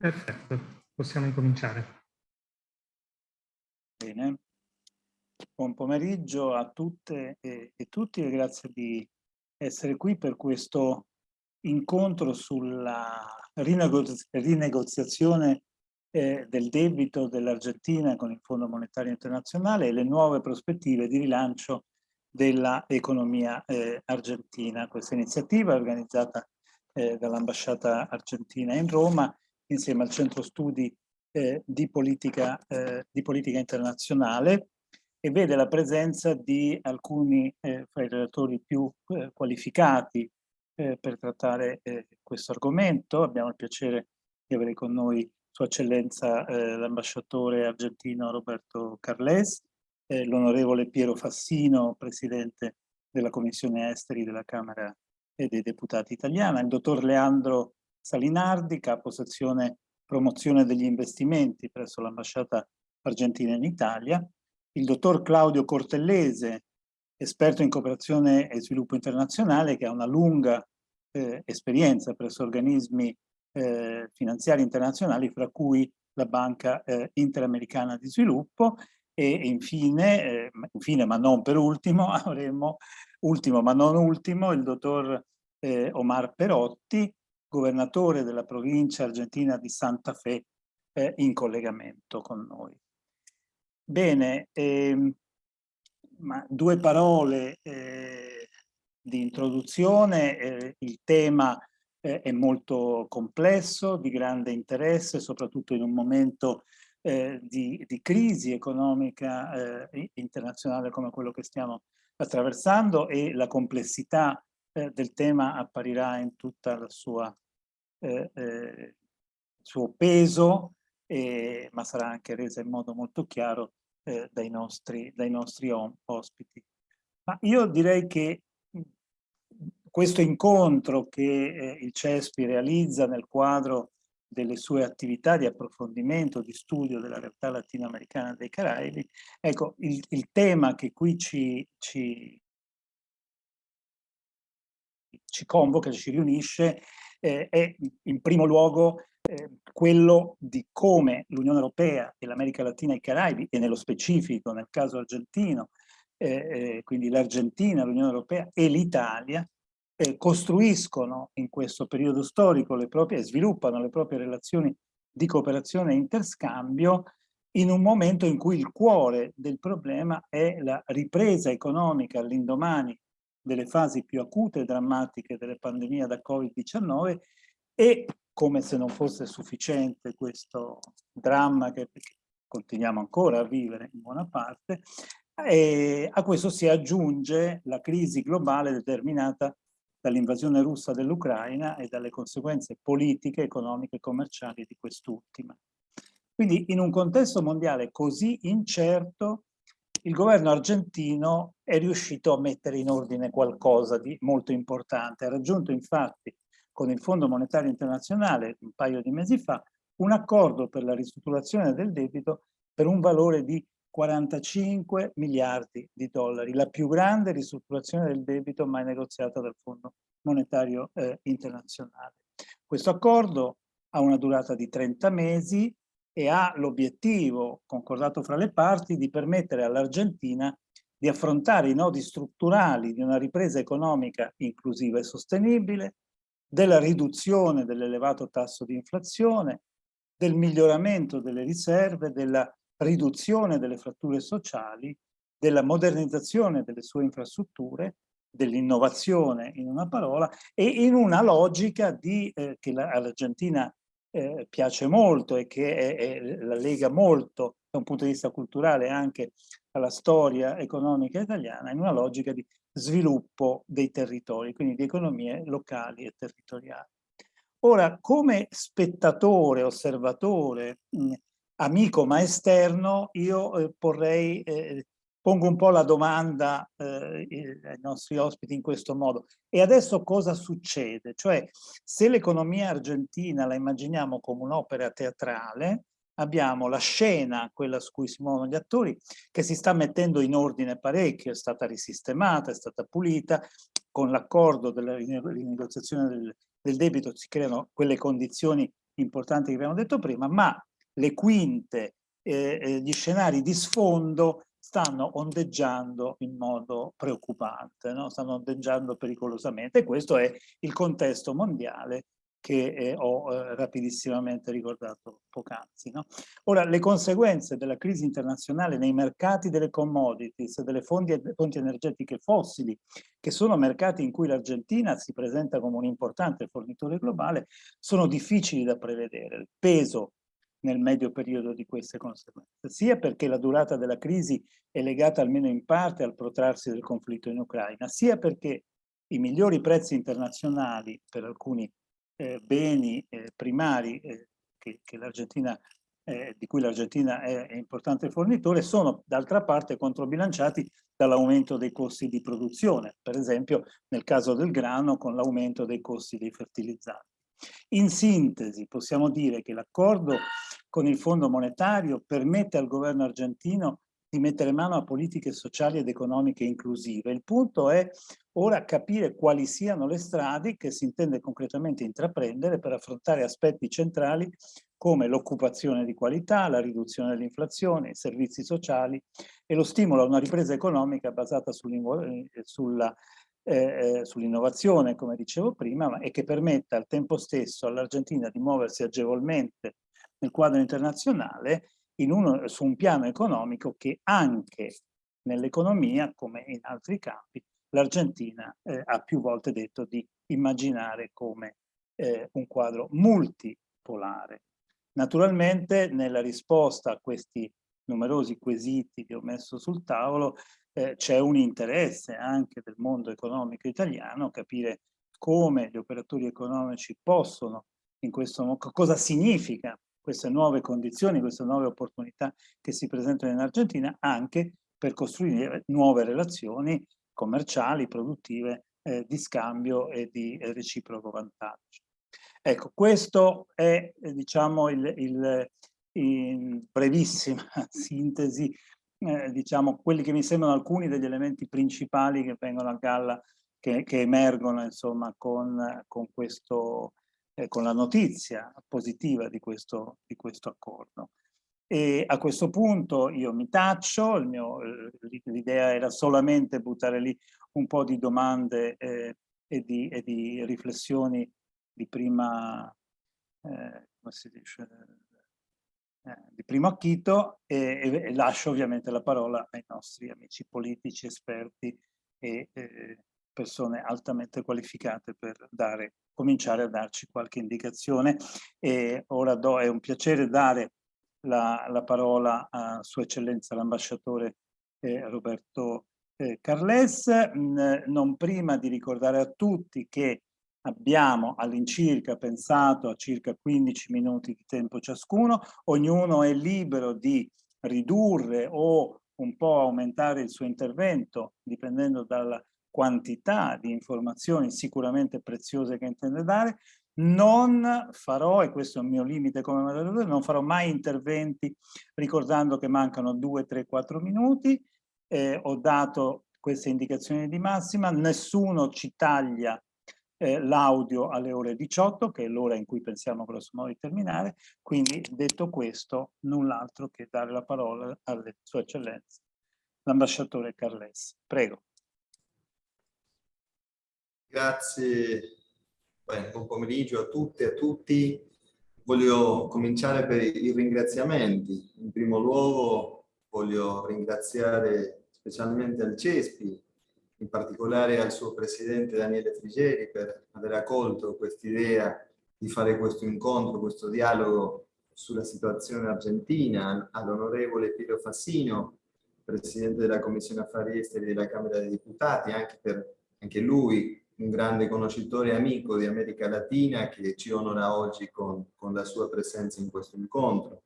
Perfetto, possiamo incominciare. Bene. Buon pomeriggio a tutte e, e tutti e grazie di essere qui per questo incontro sulla rinegozia rinegoziazione eh, del debito dell'Argentina con il Fondo Monetario Internazionale e le nuove prospettive di rilancio dell'economia eh, argentina. Questa iniziativa è organizzata eh, dall'ambasciata argentina in Roma insieme al centro studi eh, di, politica, eh, di, politica, internazionale e vede la presenza di alcuni eh, fra i relatori più eh, qualificati eh, per trattare eh, questo argomento. Abbiamo il piacere di avere con noi Sua Eccellenza l'ambasciatore argentino Roberto Carles, l'onorevole Piero Fassino, presidente della Commissione Esteri della Camera dei Deputati italiana, il dottor Leandro Salinardi, capo sezione promozione degli investimenti presso l'ambasciata argentina in Italia, il dottor Claudio Cortellese, esperto in cooperazione e sviluppo internazionale, che ha una lunga eh, esperienza presso organismi eh, finanziari internazionali, fra cui la Banca eh, Interamericana di Sviluppo, e infine, eh, infine, ma non per ultimo, avremo, ultimo ma non ultimo, il dottor eh, Omar Perotti, governatore della provincia argentina di Santa Fe, eh, in collegamento con noi. Bene, ehm, due parole eh, di introduzione. Eh, il tema eh, è molto complesso, di grande interesse, soprattutto in un momento eh, di, di, crisi economica eh, internazionale come quello che stiamo attraversando e la complessità eh, del tema apparirà in sua eh, eh, suo peso, ma sarà anche resa in modo molto chiaro eh, dai nostri, dai nostri ospiti. Ma io direi che questo incontro che eh, il CESPI realizza nel quadro delle sue attività di approfondimento, di studio della realtà latinoamericana dei Caraibi, ecco, il, il tema che qui ci, ci, ci convoca, ci riunisce, eh, è in primo luogo eh, quello di come l'Unione Europea e l'America Latina e i Caraibi, e nello specifico nel caso argentino, eh, eh quindi l'Argentina, l'Unione Europea e l'Italia, eh, costruiscono in questo periodo storico le proprie, sviluppano le proprie relazioni di cooperazione e interscambio in un momento in cui il cuore del problema è la ripresa economica all'indomani delle fasi più acute e drammatiche delle pandemie da Covid-19 e, come se non fosse sufficiente questo dramma che continuiamo ancora a vivere in buona parte, e a questo si aggiunge la crisi globale determinata dall'invasione russa dell'Ucraina e dalle conseguenze politiche, economiche e commerciali di quest'ultima. Quindi in un contesto mondiale così incerto il governo argentino è riuscito a mettere in ordine qualcosa di molto importante. Ha raggiunto infatti con il Fondo Monetario Internazionale un paio di mesi fa un accordo per la ristrutturazione del debito per un valore di 45 miliardi di dollari, la più grande ristrutturazione del debito mai negoziata dal Fondo Monetario eh, Internazionale. Questo accordo ha una durata di 30 mesi, e ha l'obiettivo, concordato fra le parti, di permettere all'Argentina di affrontare i nodi strutturali di una ripresa economica inclusiva e sostenibile, della riduzione dell'elevato tasso di inflazione, del miglioramento delle riserve, della riduzione delle fratture sociali, della modernizzazione delle sue infrastrutture, dell'innovazione in una parola e in una logica di, eh, che l'Argentina eh, piace molto e che è, è, la lega molto da un punto di vista culturale anche alla storia economica italiana in una logica di sviluppo dei territori, quindi di economie locali e territoriali. Ora, come spettatore, osservatore, mh, amico ma esterno, io eh, porrei eh, pongo un po' la domanda eh, ai nostri ospiti in questo modo. E adesso cosa succede? Cioè, se l'economia argentina la immaginiamo come un'opera teatrale, abbiamo la scena, quella su cui si muovono gli attori, che si sta mettendo in ordine parecchio, è stata risistemata, è stata pulita, con l'accordo della rinegoziazione del, del debito si creano quelle condizioni importanti che abbiamo detto prima, ma le quinte, eh, eh, gli scenari di sfondo stanno ondeggiando in modo preoccupante, no? stanno ondeggiando pericolosamente questo è il contesto mondiale che eh, ho eh, rapidissimamente ricordato poc'anzi. No? Ora, le conseguenze della crisi internazionale nei mercati delle commodities, delle fonti, fonti energetiche fossili, che sono mercati in cui l'Argentina si presenta come un importante fornitore globale, sono difficili da prevedere. Il peso nel medio periodo di queste conseguenze, sia perché la durata della crisi è legata almeno in parte al protrarsi del conflitto in Ucraina, sia perché i migliori prezzi internazionali per alcuni eh, beni eh, primari eh, che, che eh, di cui l'Argentina è, è, importante fornitore sono d'altra parte controbilanciati dall'aumento dei costi di produzione, per esempio nel caso del grano con l'aumento dei costi dei fertilizzanti. In sintesi possiamo dire che l'accordo con il Fondo Monetario permette al governo argentino di mettere mano a politiche sociali ed economiche inclusive. Il punto è ora capire quali siano le strade che si intende concretamente intraprendere per affrontare aspetti centrali come l'occupazione di qualità, la riduzione dell'inflazione, i servizi sociali e lo stimolo a una ripresa economica basata eh, sulla eh, eh, sull'innovazione, come dicevo prima, e che permetta al tempo stesso all'Argentina di muoversi agevolmente nel quadro internazionale uno, su un piano economico che anche nell'economia, come in altri campi, l'Argentina eh, ha più volte detto di immaginare come eh, un quadro multipolare. Naturalmente nella risposta a questi numerosi quesiti che ho messo sul tavolo eh, c'è un interesse anche del mondo economico italiano capire come gli operatori economici possono in questo cosa significa queste nuove condizioni, queste nuove opportunità che si presentano in Argentina anche per costruire nuove relazioni commerciali, produttive, eh, di scambio e di reciproco vantaggio. Ecco, questo è eh, diciamo il, il, in brevissima sintesi, eh, diciamo quelli che mi sembrano alcuni degli elementi principali che vengono a galla, che, che emergono insomma con, con questo eh, con la notizia positiva di questo, di questo accordo. E a questo punto io mi taccio, l'idea era solamente buttare lì un po' di domande eh, e, di, e, di, riflessioni di prima, eh, come si dice, eh, di primo acchito e, e, lascio ovviamente la parola ai nostri amici politici, esperti e eh, persone altamente qualificate per dare cominciare a darci qualche indicazione. E ora do, è un piacere dare la, la parola a Sua Eccellenza l'ambasciatore eh, Roberto eh, Carles, mm, non prima di ricordare a tutti che abbiamo all'incirca pensato a circa 15 minuti di tempo ciascuno, ognuno è libero di ridurre o un po' aumentare il suo intervento dipendendo dalla quantità di informazioni sicuramente preziose che intende dare, non farò, e questo è il mio limite come moderatore, non farò mai interventi ricordando che mancano 2, 3, 4 minuti, eh, ho dato queste indicazioni di massima, nessuno ci taglia eh, l'audio alle ore 18, che è l'ora in cui pensiamo grosso modo di terminare, quindi detto questo, null'altro che dare la parola alle sue eccellenze, l'ambasciatore Carles. Prego. Grazie, Beh, buon pomeriggio a tutte e a tutti. Voglio cominciare per i ringraziamenti. In primo luogo voglio ringraziare specialmente al CESPI, in particolare al suo presidente Daniele Frigeri per aver accolto quest'idea di fare questo incontro, questo dialogo sulla situazione argentina, all'onorevole Piero Fassino, presidente della Commissione Affari Esteri della Camera dei Deputati, anche per anche lui un grande conoscitore e amico di America Latina che ci onora oggi con, con la sua presenza in questo incontro.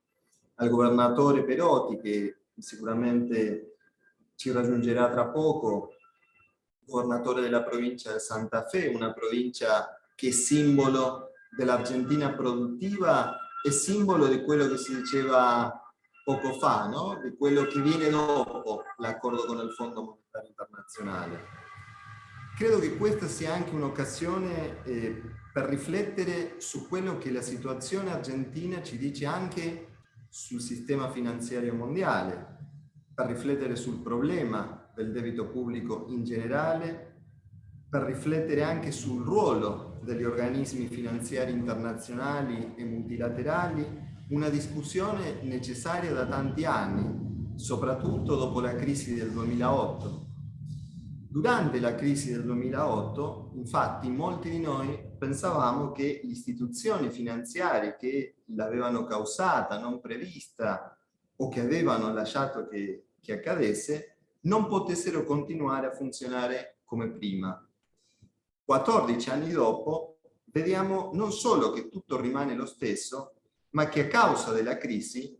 Al governatore Perotti che sicuramente ci raggiungerà tra poco, governatore della provincia di Santa Fe, una provincia che è simbolo dell'Argentina produttiva e simbolo di quello che si diceva poco fa, no? di quello che viene dopo l'accordo con il Fondo Monetario Internazionale credo che questa sia anche un'occasione eh, per riflettere su quello che la situazione argentina ci dice anche sul sistema finanziario mondiale, per riflettere sul problema del debito pubblico in generale, per riflettere anche sul ruolo degli organismi finanziari internazionali e multilaterali, una discussione necessaria da tanti anni, soprattutto dopo la crisi del 2008. Durante la crisi del 2008, infatti, molti di noi pensavamo che le istituzioni finanziarie che l'avevano causata, non prevista, o che avevano lasciato che, che accadesse, non potessero continuare a funzionare come prima. 14 anni dopo, vediamo non solo che tutto rimane lo stesso, ma che a causa della crisi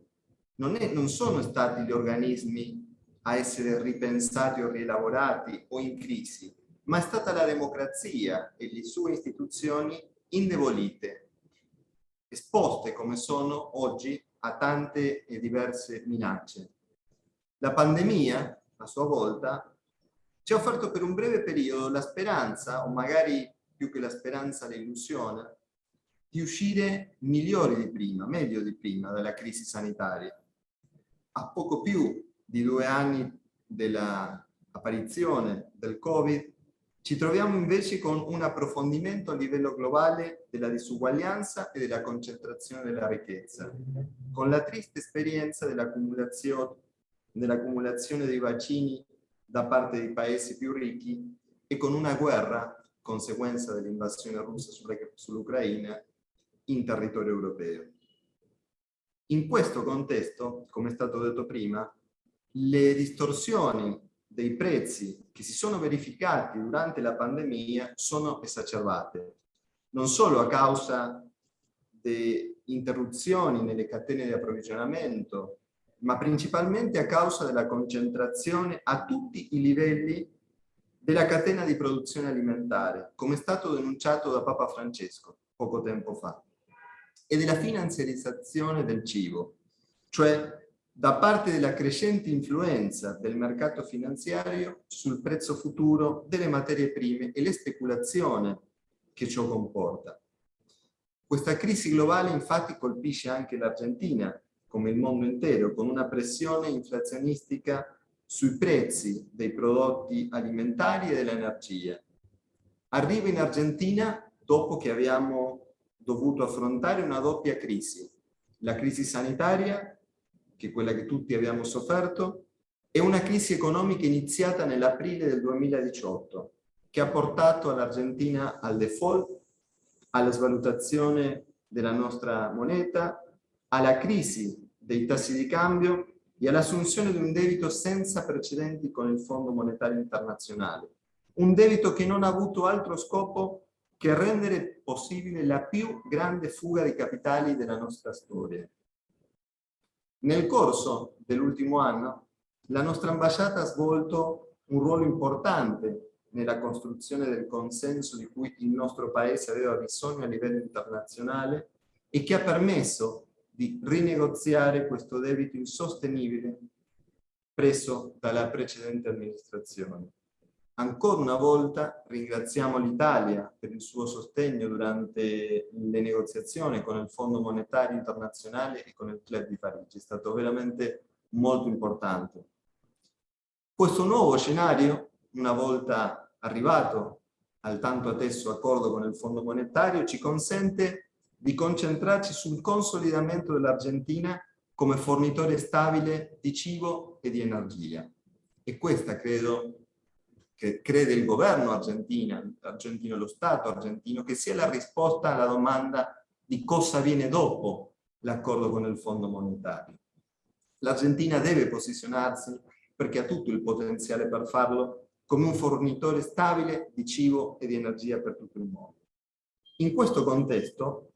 non, è, non sono stati gli organismi a essere ripensati o rielaborati o in crisi, ma è stata la democrazia e le sue istituzioni indebolite, esposte come sono oggi a tante e diverse minacce. La pandemia, a sua volta, ci ha offerto per un breve periodo la speranza, o magari più che la speranza l'illusione, di uscire migliori di prima, meglio di prima dalla crisi sanitaria. A poco più di due anni dell'apparizione del Covid, ci troviamo invece con un approfondimento a livello globale della disuguaglianza e della concentrazione della ricchezza, con la triste esperienza dell'accumulazione dell dei vaccini da parte dei paesi più ricchi e con una guerra, conseguenza dell'invasione russa sull'Ucraina, in territorio europeo. In questo contesto, come è stato detto prima, le distorsioni dei prezzi che si sono verificati durante la pandemia sono esacerbate, non solo a causa di interruzioni nelle catene di approvvigionamento ma principalmente a causa della concentrazione a tutti i livelli della catena di produzione alimentare, come è stato denunciato da Papa Francesco poco tempo fa, e della finanziarizzazione del cibo, cioè da parte della crescente influenza del mercato finanziario sul prezzo futuro delle materie prime e le speculazione che ciò comporta. Questa crisi globale infatti colpisce anche l'Argentina, come il mondo intero, con una pressione inflazionistica sui prezzi dei prodotti alimentari e dell'energia. Arriva in Argentina dopo che abbiamo dovuto affrontare una doppia crisi, la crisi sanitaria, che è quella che tutti abbiamo sofferto, e una crisi economica iniziata nell'aprile del 2018, che ha portato l'Argentina al default, alla svalutazione della nostra moneta, alla crisi dei tassi di cambio e all'assunzione di un debito senza precedenti con il Fondo Monetario Internazionale. Un debito che non ha avuto altro scopo che rendere possibile la più grande fuga di capitali della nostra storia. Nel corso dell'ultimo anno, la nostra ambasciata ha svolto un ruolo importante nella costruzione del consenso di cui il nostro Paese aveva bisogno a livello internazionale e che ha permesso di rinegoziare questo debito insostenibile preso dalla precedente amministrazione. Ancora una volta ringraziamo l'Italia per il suo sostegno durante le negoziazioni con il Fondo Monetario Internazionale e con il Club di Parigi. È stato veramente molto importante. Questo nuovo scenario, una volta arrivato al tanto atteso accordo con il Fondo Monetario, ci consente di concentrarci sul consolidamento dell'Argentina come fornitore stabile di cibo e di energia. E questa credo che crede il governo argentino, argentino, lo Stato argentino, che sia la risposta alla domanda di cosa viene dopo l'accordo con il Fondo Monetario. L'Argentina deve posizionarsi, perché ha tutto il potenziale per farlo, come un fornitore stabile di cibo e di energia per tutto il mondo. In questo contesto,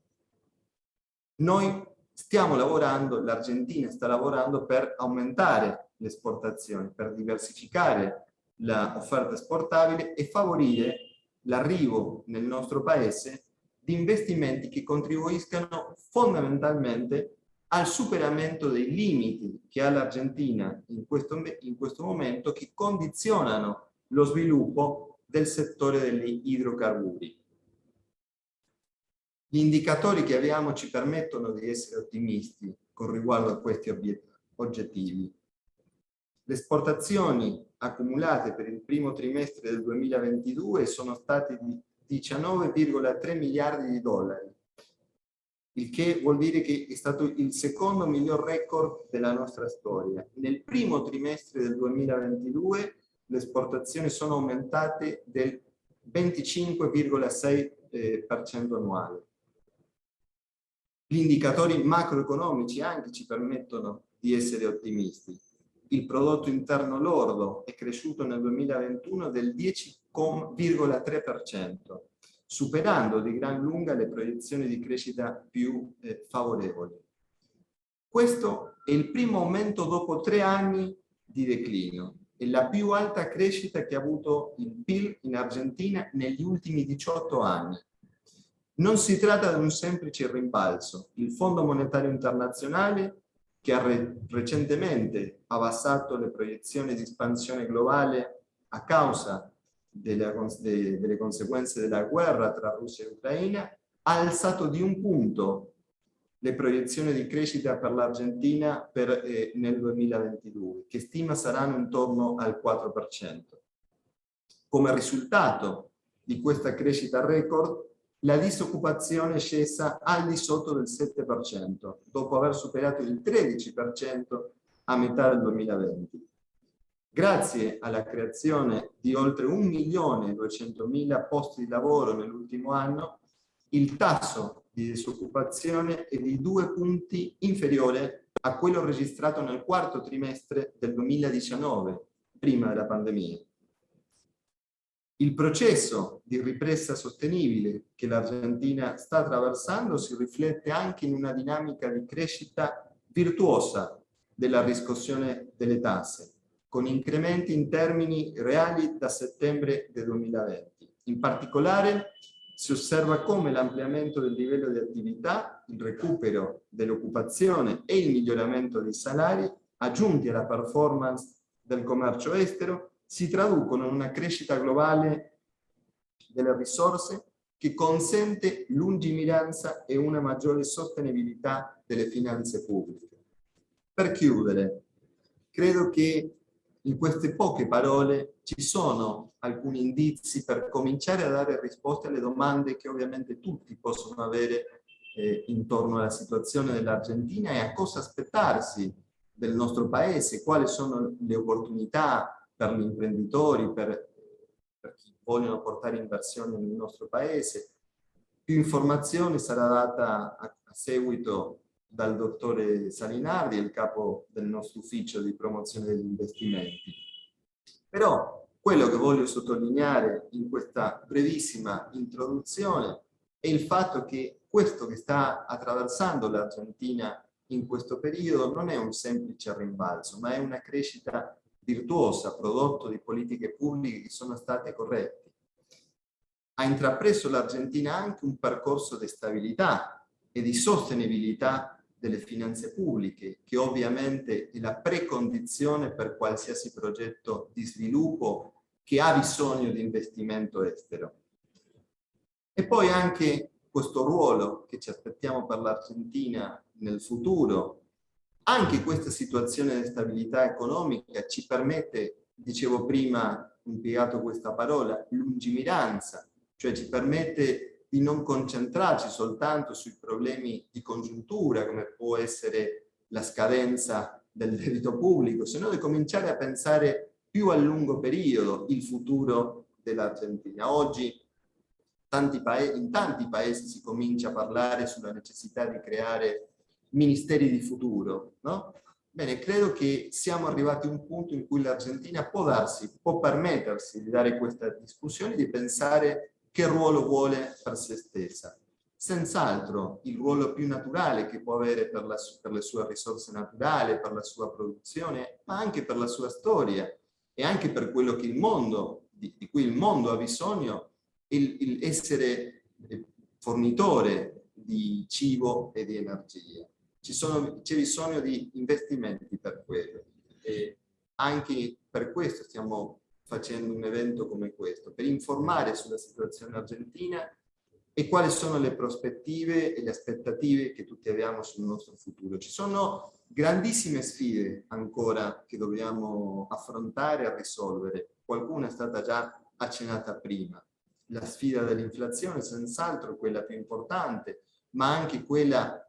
noi stiamo lavorando, l'Argentina sta lavorando per aumentare le esportazioni, per diversificare l'offerta esportabile e favorire l'arrivo nel nostro paese di investimenti che contribuiscano fondamentalmente al superamento dei limiti che ha l'Argentina in in questo momento che condizionano lo sviluppo del settore degli idrocarburi. Gli indicatori che abbiamo ci permettono di essere ottimisti con riguardo a questi oggettivi. Le esportazioni accumulate per il primo trimestre del 2022 sono state di 19,3 miliardi di dollari, il che vuol dire che è stato il secondo miglior record della nostra storia. Nel primo trimestre del 2022 le esportazioni sono aumentate del 25,6% eh, annuale. Gli indicatori macroeconomici anche ci permettono di essere ottimisti. Il prodotto interno lordo è cresciuto nel 2021 del 10,3%, superando di gran lunga le proiezioni di crescita più eh, favorevoli. Questo è il primo aumento dopo tre anni di declino e la più alta crescita che ha avuto il PIL in Argentina negli ultimi 18 anni. Non si tratta di un semplice rimbalzo. Il Fondo Monetario Internazionale, che ha re recentemente abbassato le proiezioni di espansione globale a causa delle, de, delle conseguenze della guerra tra Russia e Ucraina, ha alzato di un punto le proiezioni di crescita per l'Argentina eh, nel 2022, che stima saranno intorno al 4%. Come risultato di questa crescita record, la disoccupazione è scesa al di sotto del 7%, dopo aver superato il 13% a metà del 2020. Grazie alla creazione di oltre 1.200.000 posti di lavoro nell'ultimo anno, il tasso di disoccupazione è di due punti inferiore a quello registrato nel quarto trimestre del 2019, prima della pandemia. Il processo di ripresa sostenibile che l'Argentina sta attraversando si riflette anche in una dinamica di crescita virtuosa della riscossione delle tasse, con incrementi in termini reali da settembre del 2020. In particolare si osserva come l'ampliamento del livello di attività, il recupero dell'occupazione e il miglioramento dei salari, aggiunti alla performance del commercio estero, si traducono in una crescita globale delle risorse che consente lungimiranza e una maggiore sostenibilità delle finanze pubbliche. Per chiudere, credo che in queste poche parole ci sono alcuni indizi per cominciare a dare risposte alle domande che ovviamente tutti possono avere eh, intorno alla situazione dell'Argentina e a cosa aspettarsi del nostro paese, quali sono le opportunità per gli imprenditori, per, per chi vogliono portare inversioni nel nostro paese. Più informazioni sarà data a, a seguito dal dottore Salinardi, il capo del nostro ufficio di promozione degli investimenti. Però quello che voglio sottolineare in questa brevissima introduzione è il fatto che questo che sta attraversando l'Argentina in questo periodo non è un semplice rimbalzo, ma è una crescita virtuosa, prodotto di politiche pubbliche che sono state corrette. Ha intrapreso l'Argentina anche un percorso di stabilità e di sostenibilità delle finanze pubbliche, che ovviamente è la precondizione per qualsiasi progetto di sviluppo che ha bisogno di investimento estero. E poi anche questo ruolo che ci aspettiamo per l'Argentina nel futuro, anche questa situazione di stabilità economica ci permette, dicevo prima, impiegato questa parola, lungimiranza, cioè ci permette di non concentrarci soltanto sui problemi di congiuntura, come può essere la scadenza del debito pubblico, sino di cominciare a pensare più a lungo periodo il futuro dell'Argentina. Oggi tanti in tanti paesi si comincia a parlare sulla necessità di creare ministeri di futuro. No? Bene, credo che siamo arrivati a un punto in cui l'Argentina può darsi, può permettersi di dare questa discussione, di pensare che ruolo vuole per se stessa. Senz'altro il ruolo più naturale che può avere per, la, per le sue risorse naturali, per la sua produzione, ma anche per la sua storia e anche per quello che il mondo, di, di cui il mondo ha bisogno, il, il essere eh, fornitore di cibo e di energia. C'è bisogno di investimenti per quello. E anche per questo stiamo facendo un evento come questo, per informare sulla situazione argentina e quali sono le prospettive e le aspettative che tutti abbiamo sul nostro futuro. Ci sono grandissime sfide ancora che dobbiamo affrontare e risolvere. Qualcuna è stata già accennata prima. La sfida dell'inflazione senz'altro quella più importante, ma anche quella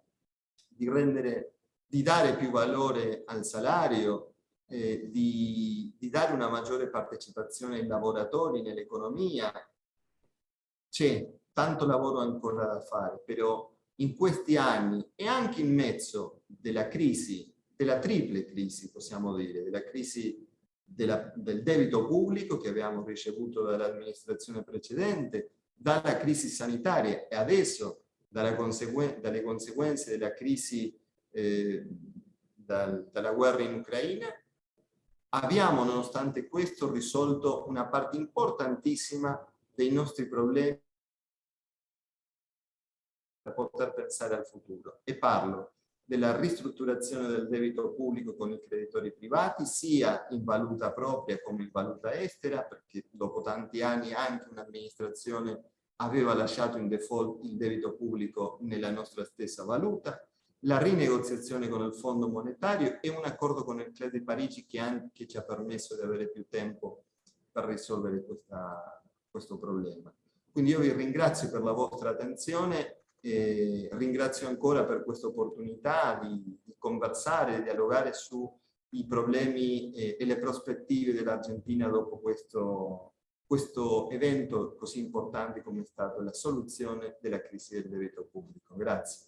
di, rendere, di dare più valore al salario, eh, di, di dare una maggiore partecipazione ai lavoratori nell'economia. C'è tanto lavoro ancora da fare, però in questi anni e anche in mezzo della crisi, della triple crisi possiamo dire, della crisi della, del debito pubblico che abbiamo ricevuto dall'amministrazione precedente, dalla crisi sanitaria e adesso conseguen dalle conseguenze della crisi eh, dal, dalla guerra in Ucraina, abbiamo nonostante questo risolto una parte importantissima dei nostri problemi per poter pensare al futuro. E parlo della ristrutturazione del debito pubblico con i creditori privati, sia in valuta propria come in valuta estera, perché dopo tanti anni anche un'amministrazione aveva lasciato in default il debito pubblico nella nostra stessa valuta, la rinegoziazione con il Fondo Monetario e un accordo con il Club di Parigi che, anche ci ha permesso di avere più tempo per risolvere questa, questo problema. Quindi io vi ringrazio per la vostra attenzione e ringrazio ancora per questa opportunità di, di conversare, di dialogare sui problemi e, e le prospettive dell'Argentina dopo questo, questo evento così importante come è stato la soluzione della crisi del debito pubblico. Grazie.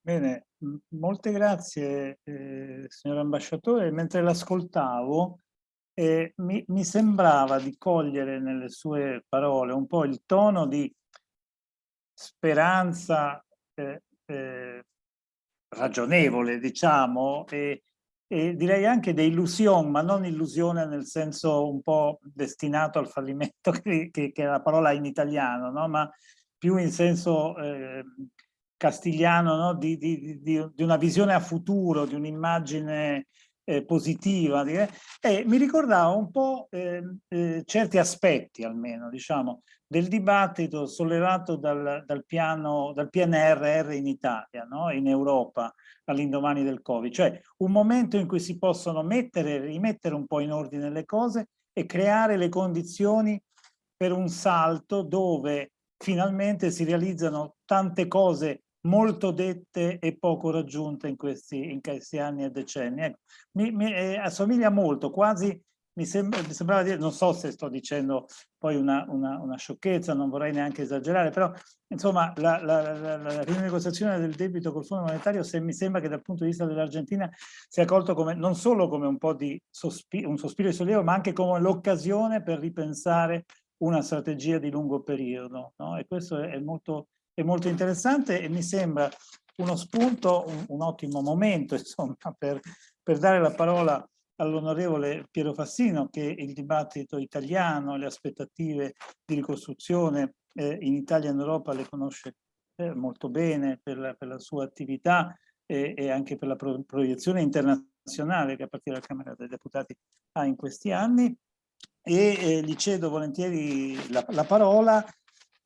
Bene, molte grazie eh, signor ambasciatore. Mentre l'ascoltavo eh, mi, mi, sembrava di cogliere nelle sue parole un po' il tono di speranza eh, eh ragionevole, diciamo, e, e direi anche di illusione, ma non illusione nel senso un po' destinato al fallimento che, che, che è la parola in italiano, no? ma più in senso eh, castigliano no? di, di, di, di, una visione a futuro, di un'immagine eh, positiva. E mi ricordava un po' eh, eh, certi aspetti almeno, diciamo, del dibattito sollevato dal, dal, piano, dal PNRR in Italia, no? in Europa, all'indomani del Covid, cioè un momento in cui si possono mettere, rimettere un po' in ordine le cose e creare le condizioni per un salto dove finalmente si realizzano tante cose molto dette e poco raggiunte in questi, in questi anni e decenni. Ecco, mi, mi eh, assomiglia molto, quasi mi, sembra, mi, sembrava dire, non so se sto dicendo poi una, una, una sciocchezza, non vorrei neanche esagerare, però insomma la, la, la, la, rinegoziazione del debito col Fondo Monetario se mi sembra che dal punto di vista dell'Argentina sia accolto come, non solo come un po' di sospiro, un sospiro di sollievo, ma anche come l'occasione per ripensare una strategia di lungo periodo. No? E questo è, molto, è molto interessante e mi sembra uno spunto, un, un ottimo momento insomma, per, per dare la parola all'onorevole Piero Fassino che il dibattito italiano, le aspettative di ricostruzione eh, in Italia e in Europa le conosce eh, molto bene per la, per la sua attività e, e, anche per la pro proiezione internazionale che a partire dalla Camera dei Deputati ha in questi anni. E eh, gli cedo volentieri la, la, parola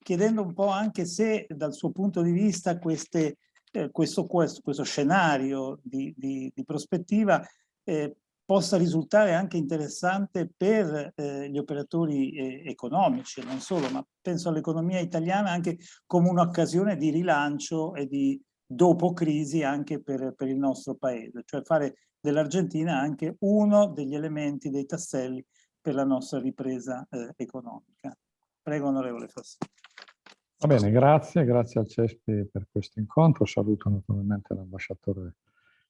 chiedendo un po' anche se dal suo punto di vista queste, eh, questo, questo, questo, scenario di, di, di prospettiva eh, possa risultare anche interessante per eh, gli operatori eh, economici, non solo, ma penso all'economia italiana anche come un'occasione di rilancio e di dopo crisi anche per, per il nostro paese, cioè fare dell'Argentina anche uno degli elementi, dei tasselli per la nostra ripresa eh, economica. Prego onorevole Fassi. Va bene, grazie, grazie al CESPI per questo incontro, saluto naturalmente l'ambasciatore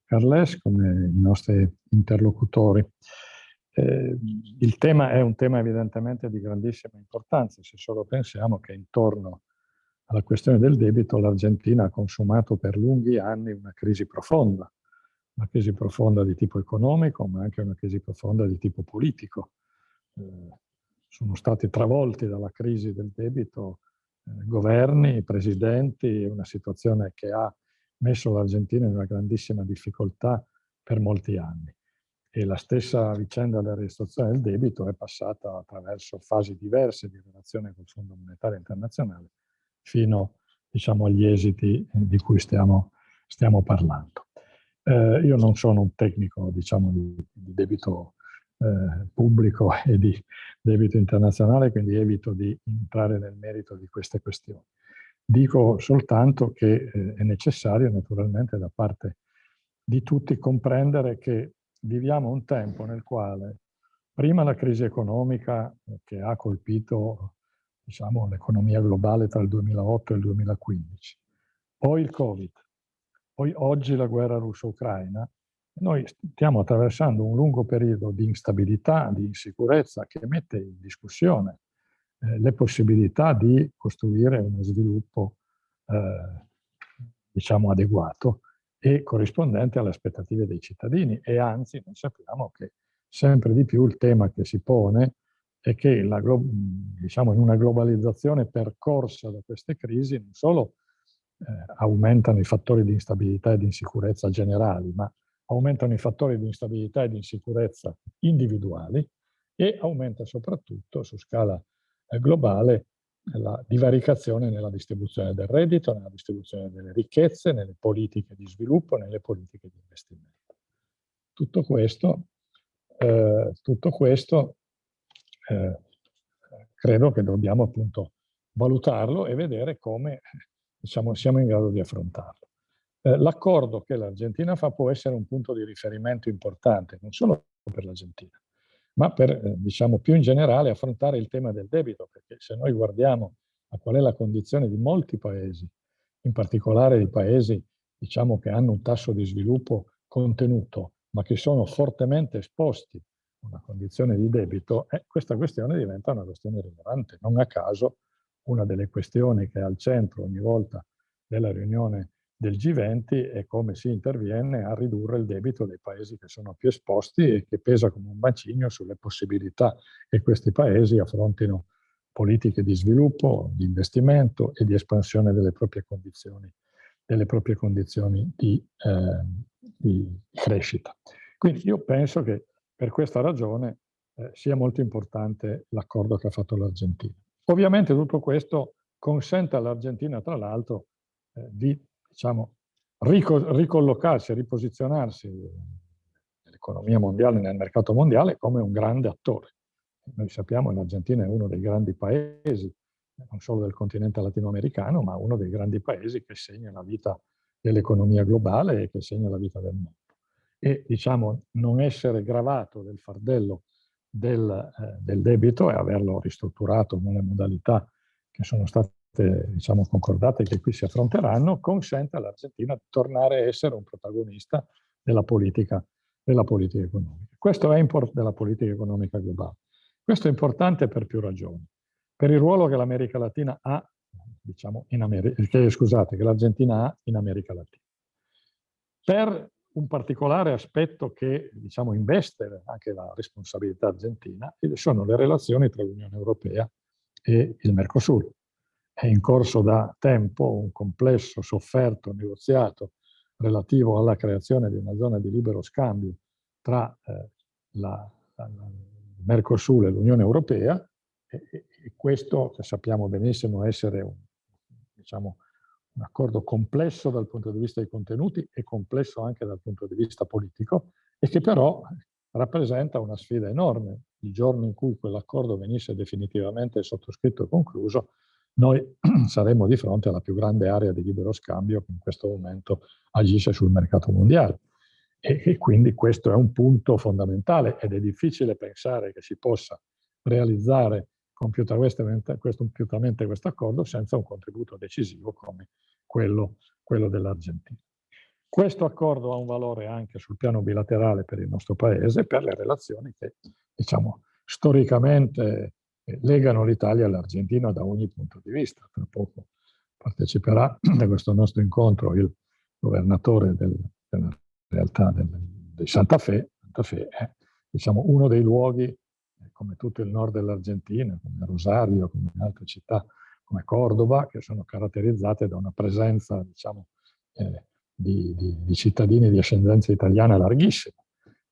Carles come i nostri interlocutori. Eh, il tema è un tema evidentemente di grandissima importanza, se solo pensiamo che intorno alla questione del debito l'Argentina ha consumato per lunghi anni una crisi profonda, una crisi profonda di tipo economico, ma anche una crisi profonda di tipo politico. Eh, sono stati travolti dalla crisi del debito governi, presidenti, una situazione che ha messo l'Argentina in una grandissima difficoltà per molti anni. e la stessa vicenda della registrazione del debito è passata attraverso fasi diverse di relazione col Fondo Monetario Internazionale fino diciamo, agli esiti di cui stiamo, stiamo parlando. Eh, io non sono un tecnico diciamo, di, di debito eh, pubblico e di debito internazionale, quindi evito di entrare nel merito di queste questioni. Dico soltanto che eh, è necessario naturalmente da parte di tutti comprendere che viviamo un tempo nel quale prima la crisi economica eh, che ha colpito diciamo, l'economia globale tra il 2008 e il 2015, poi il Covid, poi oggi la guerra russo-ucraina, noi stiamo attraversando un lungo periodo di instabilità, di insicurezza che mette in discussione eh, le possibilità di costruire uno sviluppo eh, diciamo adeguato e corrispondente alle aspettative dei cittadini. E anzi noi sappiamo che sempre di più il tema che si pone è che la, diciamo, in una globalizzazione percorsa da queste crisi non solo eh, aumentano i fattori di instabilità e di insicurezza generali, ma aumentano i fattori di instabilità e di insicurezza individuali e aumenta soprattutto su scala eh, globale la divaricazione nella distribuzione del reddito, nella distribuzione delle ricchezze, nelle politiche di sviluppo, nelle politiche di investimento. Tutto questo, eh, tutto questo eh, credo che dobbiamo appunto valutarlo e vedere come diciamo, siamo in grado di affrontarlo. Eh, L'accordo che l'Argentina fa può essere un punto di riferimento importante, non solo per l'Argentina, ma per, eh, diciamo, più in generale affrontare il tema del debito, perché se noi guardiamo a qual è la condizione di molti paesi, in particolare i paesi, diciamo, che hanno un tasso di sviluppo contenuto, ma che sono fortemente esposti a una condizione di debito, eh, questa questione diventa una questione rilevante. Non a caso una delle questioni che è al centro ogni volta della riunione del G20 e come si interviene a ridurre il debito dei paesi che sono più esposti e che pesa come un bacino sulle possibilità che questi paesi affrontino politiche di sviluppo, di investimento e di espansione delle proprie condizioni, delle proprie condizioni di, eh, di crescita. Quindi io penso che per questa ragione eh, sia molto importante l'accordo che ha fatto l'Argentina. Ovviamente tutto questo consente all'Argentina, tra l'altro, eh, di diciamo, ricollocarsi, riposizionarsi nell'economia mondiale, nel mercato mondiale, come un grande attore. Noi sappiamo che l'Argentina è uno dei grandi paesi, non solo del continente latinoamericano, ma uno dei grandi paesi che segna la vita dell'economia globale e che segna la vita del mondo. E diciamo, non essere gravato del fardello del, eh, del debito e averlo ristrutturato nelle modalità che sono state diciamo, concordate che qui si affronteranno, consente all'Argentina di tornare a essere un protagonista della politica, della politica economica. Questo è della politica economica globale. Questo è importante per più ragioni. Per il ruolo che l'America Latina ha, diciamo, in che, scusate, che l'Argentina ha in America Latina. Per un particolare aspetto che, diciamo, investe anche la responsabilità argentina, sono le relazioni tra l'Unione Europea e il Mercosur è in corso da tempo un complesso sofferto negoziato relativo alla creazione di una zona di libero scambio tra eh, la, la, il Mercosur e l'Unione Europea e, e, questo che sappiamo benissimo essere un, diciamo, un accordo complesso dal punto di vista dei contenuti e complesso anche dal punto di vista politico e che però rappresenta una sfida enorme. Il giorno in cui quell'accordo venisse definitivamente sottoscritto e concluso noi saremmo di fronte alla più grande area di libero scambio che in questo momento agisce sul mercato mondiale. E, e quindi questo è un punto fondamentale ed è difficile pensare che si possa realizzare compiutamente questo, compiutamente questo accordo senza un contributo decisivo come quello, quello dell'Argentina. Questo accordo ha un valore anche sul piano bilaterale per il nostro Paese, per le relazioni che, diciamo, storicamente legano l'Italia all'Argentina da ogni punto di vista. Tra poco parteciperà a questo nostro incontro il governatore del, della realtà del, di Santa Fe. Santa Fe è diciamo, uno dei luoghi, eh, come tutto il nord dell'Argentina, come Rosario, come altre città, come Cordova, che sono caratterizzate da una presenza diciamo, eh, di, di, di cittadini di ascendenza italiana larghissima.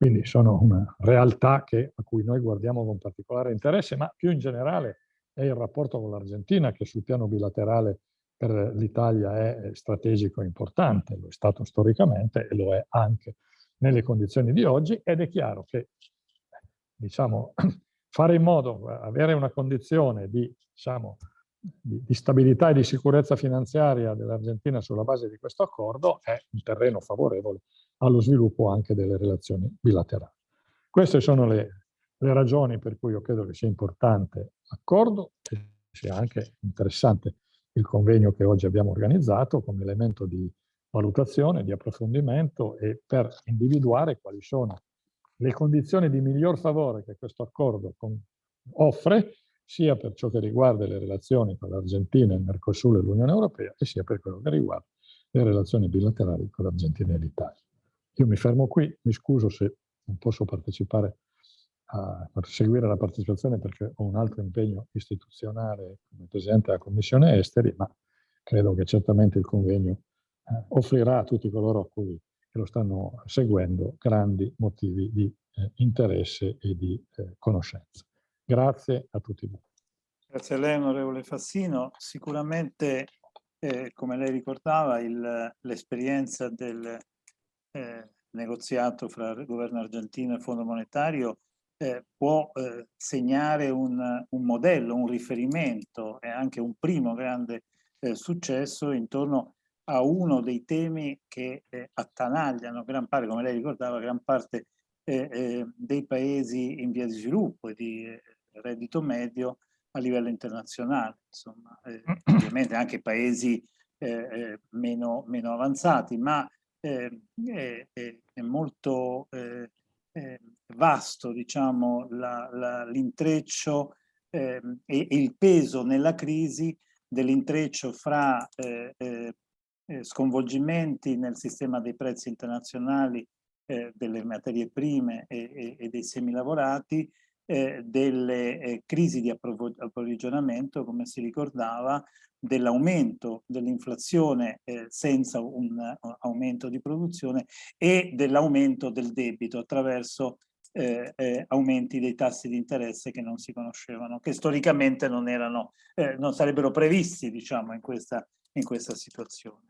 Quindi sono una realtà che, a cui noi guardiamo con particolare interesse, ma più in generale è il rapporto con l'Argentina che sul piano bilaterale per l'Italia è strategico e importante, lo è stato storicamente e lo è anche nelle condizioni di oggi ed è chiaro che diciamo, fare in modo, avere una condizione di, diciamo, di, di stabilità e di sicurezza finanziaria dell'Argentina sulla base di questo accordo è un terreno favorevole allo sviluppo anche delle relazioni bilaterali. Queste sono le, le ragioni per cui io credo che sia importante l'accordo e sia anche interessante il convegno che oggi abbiamo organizzato come elemento di valutazione, di approfondimento e per individuare quali sono le condizioni di miglior favore che questo accordo offre, sia per ciò che riguarda le relazioni con l'Argentina, il Mercosur e l'Unione Europea, e sia per quello che riguarda le relazioni bilaterali con l'Argentina e l'Italia. Io mi fermo qui, mi scuso se non posso partecipare a, seguire la partecipazione perché ho un altro impegno istituzionale come Presidente della Commissione Esteri, ma credo che certamente il convegno eh, offrirà a tutti coloro a cui lo stanno seguendo grandi motivi di eh, interesse e di eh, conoscenza. Grazie a tutti voi. Grazie a lei onorevole Fassino. Sicuramente, eh, come lei ricordava, l'esperienza del eh, negoziato fra il governo argentino e il Fondo Monetario eh, può eh, segnare un, un, modello, un riferimento e anche un primo grande eh, successo intorno a uno dei temi che eh, attanagliano gran parte, come lei ricordava, gran parte dei paesi in via di sviluppo e di reddito medio a livello internazionale, insomma, ovviamente anche paesi meno, meno avanzati, ma è, è, molto eh, vasto, diciamo, l'intreccio eh, e, il peso nella crisi dell'intreccio fra eh, eh, sconvolgimenti nel sistema dei prezzi internazionali delle materie prime e dei semilavorati, delle crisi di approvvigionamento, come si ricordava, dell'aumento dell'inflazione eh, senza un uh, aumento di produzione e dell'aumento del debito attraverso eh, eh, aumenti dei tassi di interesse che non si conoscevano, che storicamente non, erano, eh, non sarebbero previsti diciamo, in, questa, in questa situazione.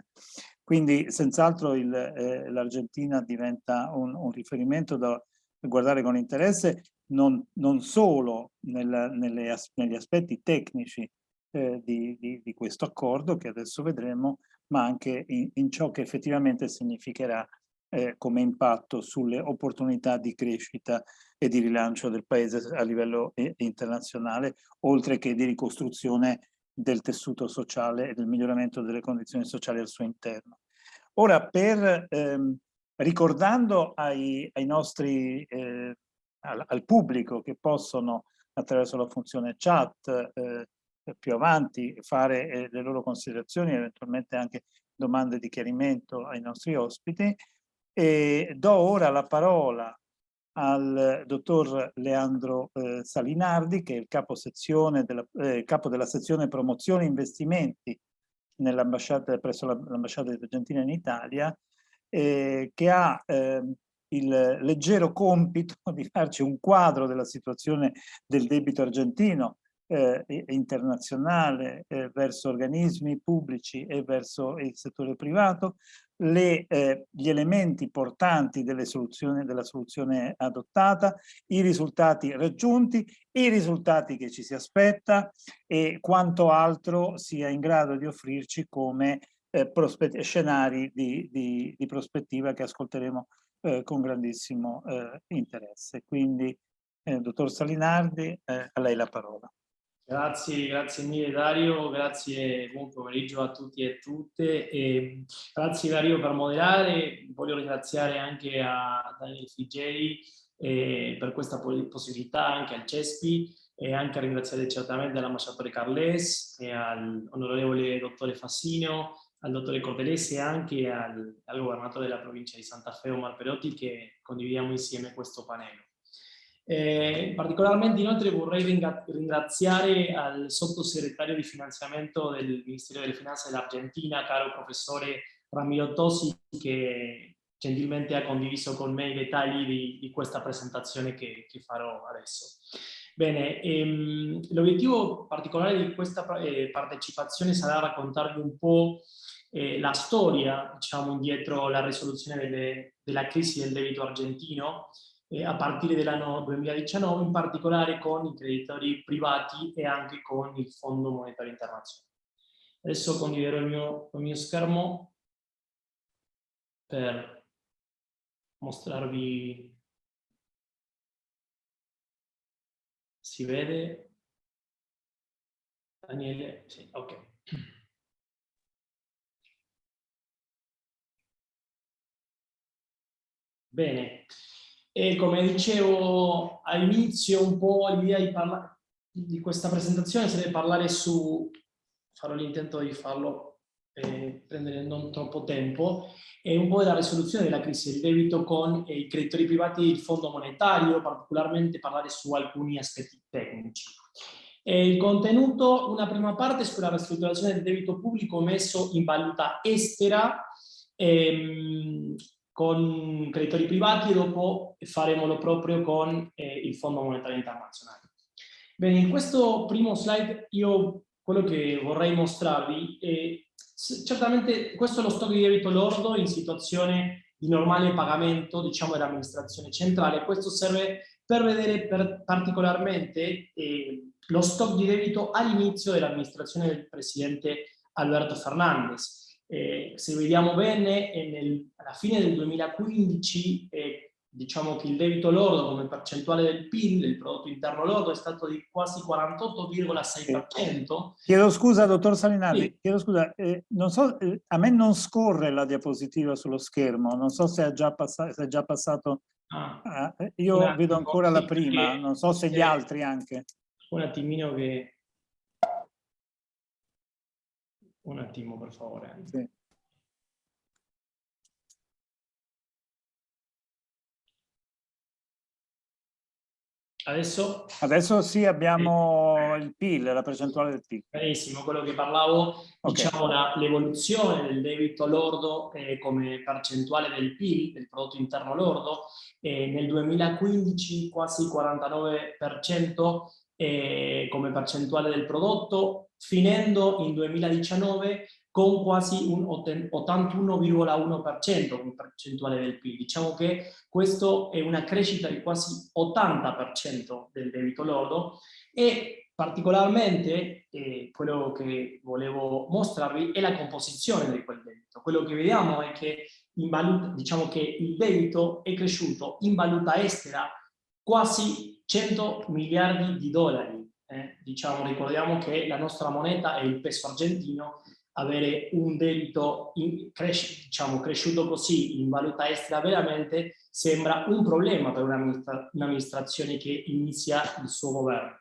Quindi senz'altro eh, l'Argentina diventa un, un, riferimento da guardare con interesse non, non solo nel, nelle, negli aspetti tecnici eh, di, di, di, questo accordo che adesso vedremo, ma anche in, in ciò che effettivamente significherà eh, come impatto sulle opportunità di crescita e di rilancio del paese a livello eh, internazionale, oltre che di ricostruzione del tessuto sociale e del miglioramento delle condizioni sociali al suo interno. Ora, per, ehm, ricordando ai, ai nostri, eh, al, al, pubblico che possono attraverso la funzione chat eh, più avanti fare eh, le loro considerazioni, eventualmente anche domande di chiarimento ai nostri ospiti. E do ora la parola al dottor Leandro eh, Salinardi, che è il capo, della, eh, capo della sezione promozione e investimenti presso l'ambasciata Argentina in Italia, eh, che ha ehm, il leggero compito di farci un quadro della situazione del debito argentino eh, internazionale eh, verso organismi pubblici e verso il settore privato, le, eh, gli elementi portanti delle soluzioni, della soluzione adottata, i risultati raggiunti, i risultati che ci si aspetta e quanto altro sia in grado di offrirci come eh, scenari di, di, di, prospettiva che ascolteremo eh, con grandissimo eh, interesse. Quindi, dottor Salinardi, a lei la parola. Grazie, grazie mille Dario, grazie, buon pomeriggio a tutti e tutte. E grazie Dario per moderare, voglio ringraziare anche a Daniel Figeri eh, per questa possibilità, anche al CESPI e anche a ringraziare certamente all'ambasciatore Carles e all'onorevole dottore Fassino, al dottore Cortelesi e anche al, al governatore della provincia di Santa Fe, Omar Perotti, che condividiamo insieme questo panello. Eh, particolarmente inoltre vorrei ringraziare al sottosegretario di finanziamento del Ministero delle Finanze dell'Argentina, caro professore Ramiro Tosi, che gentilmente ha condiviso con me i dettagli di, di questa presentazione che, che, farò adesso. Bene, ehm, l'obiettivo particolare di questa eh, partecipazione sarà raccontarvi un po' eh, la storia, diciamo, dietro la risoluzione delle, della crisi del debito argentino, eh, a partire dall'anno 2019, in particolare con i creditori privati e anche con il Fondo Monetario Internazionale. Adesso condividerò il mio, il mio schermo per mostrarvi. Si vede? Daniele? Sì, ok. Bene e come dicevo all'inizio un po' l'idea di, di questa presentazione sarebbe parlare su farò l'intento di farlo eh, prendere non troppo tempo e un po' della risoluzione della crisi del debito con eh, i creditori privati e il fondo monetario, particolarmente parlare su alcuni aspetti tecnici. E il contenuto, una prima parte sulla ristrutturazione del debito pubblico messo in valuta estera ehm, con creditori privati e dopo faremo proprio con eh, il Fondo Monetario Internazionale. Bene, in questo primo slide io quello che vorrei mostrarvi è certamente questo è lo stock di debito lordo in situazione di normale pagamento, diciamo, dell'amministrazione centrale. Questo serve per vedere per particolarmente eh, lo stock di debito all'inizio dell'amministrazione del presidente Alberto Fernandez. Eh, se vediamo bene, nel, alla fine del 2015 eh, diciamo che il debito lordo come percentuale del PIL, del prodotto interno lordo, è stato di quasi 48,6%. Chiedo scusa, dottor Salinari, sì. chiedo scusa, eh, non so, eh, a me non scorre la diapositiva sullo schermo, non so se è già, passato, se è già passato ah, eh, io attimo, vedo ancora la prima, non so se gli altri anche. Un attimino che... Un attimo, per favore. Sì. Adesso? Adesso sì, abbiamo il PIL, la percentuale del PIL. Benissimo, quello che parlavo, okay. diciamo l'evoluzione del debito lordo eh, come percentuale del PIL, del prodotto interno lordo, eh, nel 2015 quasi 49% eh, come percentuale del prodotto, finendo in 2019 con quasi un 81,1% come percentuale del PIL. Diciamo che questo è una crescita di quasi 80% del debito lordo e particolarmente eh, quello che volevo mostrarvi è la composizione di quel debito. Quello che vediamo è che, valuta, diciamo che il debito è cresciuto in valuta estera quasi 100 miliardi di dollari. Eh, diciamo, ricordiamo che la nostra moneta è il peso argentino avere un debito in, cres diciamo, cresciuto così in valuta estera veramente sembra un problema per un'amministrazione che inizia il suo governo.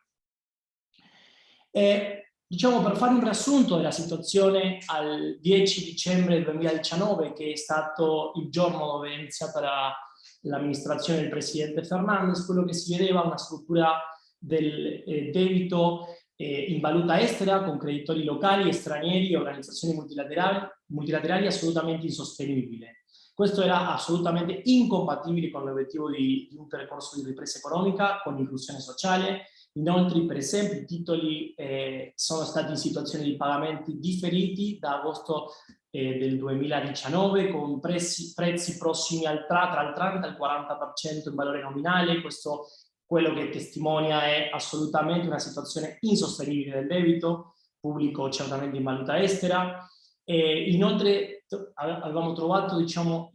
E, diciamo per fare un riassunto della situazione al 10 dicembre 2019 che è stato il giorno dove è iniziata l'amministrazione del presidente Fernandez, quello che si vedeva una struttura del eh, debito eh, in valuta estera con creditori locali stranieri e organizzazioni multilaterali, multilaterali assolutamente insostenibile. Questo era assolutamente incompatibile con l'obiettivo di, di, un percorso di ripresa economica, con inclusione sociale. Inoltre, per esempio, i titoli eh, sono stati in situazione di pagamenti differiti da agosto eh, del 2019 con prezzi, prezzi prossimi al tra, tra il 30 e il 40% in valore nominale. Questo quello che testimonia è assolutamente una situazione insostenibile del debito pubblico certamente in valuta estera. E inoltre avevamo trovato diciamo,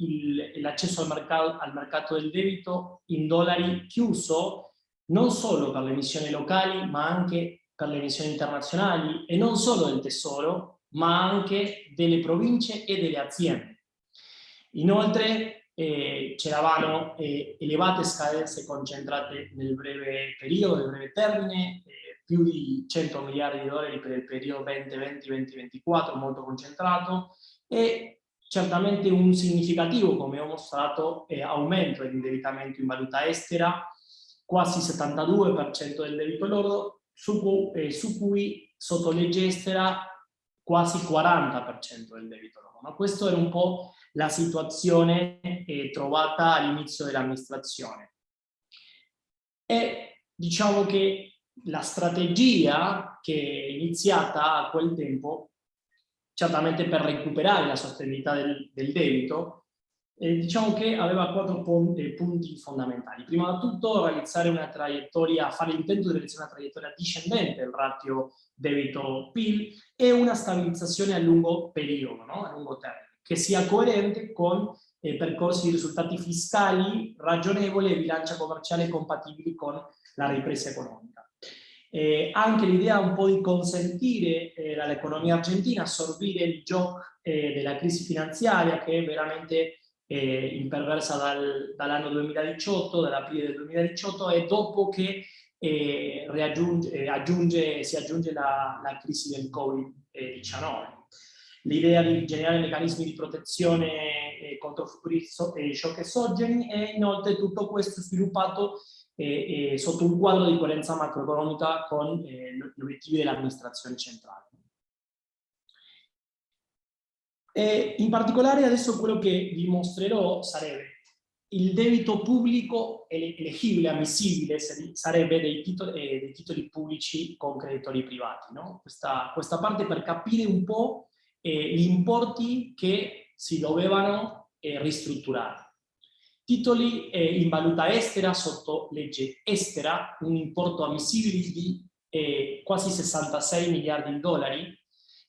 l'accesso al al mercato del debito in dollari chiuso non solo per le emissioni locali ma anche per le emissioni internazionali e non solo del tesoro ma anche delle province e delle aziende. Inoltre eh, c'eravano eh, elevate scadenze concentrate nel breve periodo, nel breve termine, eh, più di 100 miliardi di dollari per il periodo 2020-2024, molto concentrato, e certamente un significativo, come ho mostrato, aumento dell'indebitamento in valuta estera, quasi 72% del debito lordo, su, cui, su cui sotto legge estera quasi 40% del debito loro. Ma questa era un po' la situazione eh, trovata all'inizio dell'amministrazione. E diciamo che la strategia che è iniziata a quel tempo, certamente per recuperare la sostenibilità del, del debito, eh, diciamo che aveva quattro punti, punti fondamentali. Prima di tutto realizzare una traiettoria, fare l'intento di realizzare una traiettoria discendente del ratio debito-PIL e una stabilizzazione a lungo periodo, no? a lungo termine, che sia coerente con eh, percorsi di risultati fiscali ragionevoli e bilancia commerciale compatibili con la ripresa economica. Eh, anche l'idea un po' di consentire eh, all'economia argentina assorbire il gioco eh, della crisi finanziaria che è veramente eh, imperversa dal, dall'anno 2018, dall'aprile del 2018 e dopo che eh, aggiunge, si aggiunge la, la crisi del Covid-19. L'idea di generare meccanismi di protezione eh, contro futuri eh, shock esogeni e inoltre tutto questo sviluppato eh, sotto un quadro di coerenza macroeconomica con gli obiettivi dell'amministrazione centrale. E in particolare adesso quello che vi mostrerò sarebbe il debito pubblico eleggibile, ammissibile, sarebbe dei titoli, eh, dei titoli pubblici con creditori privati. No? Questa, questa, parte per capire un po' eh, gli importi che si dovevano eh, ristrutturare. Titoli eh, in valuta estera sotto legge estera, un importo ammissibile di eh, quasi 66 miliardi di dollari,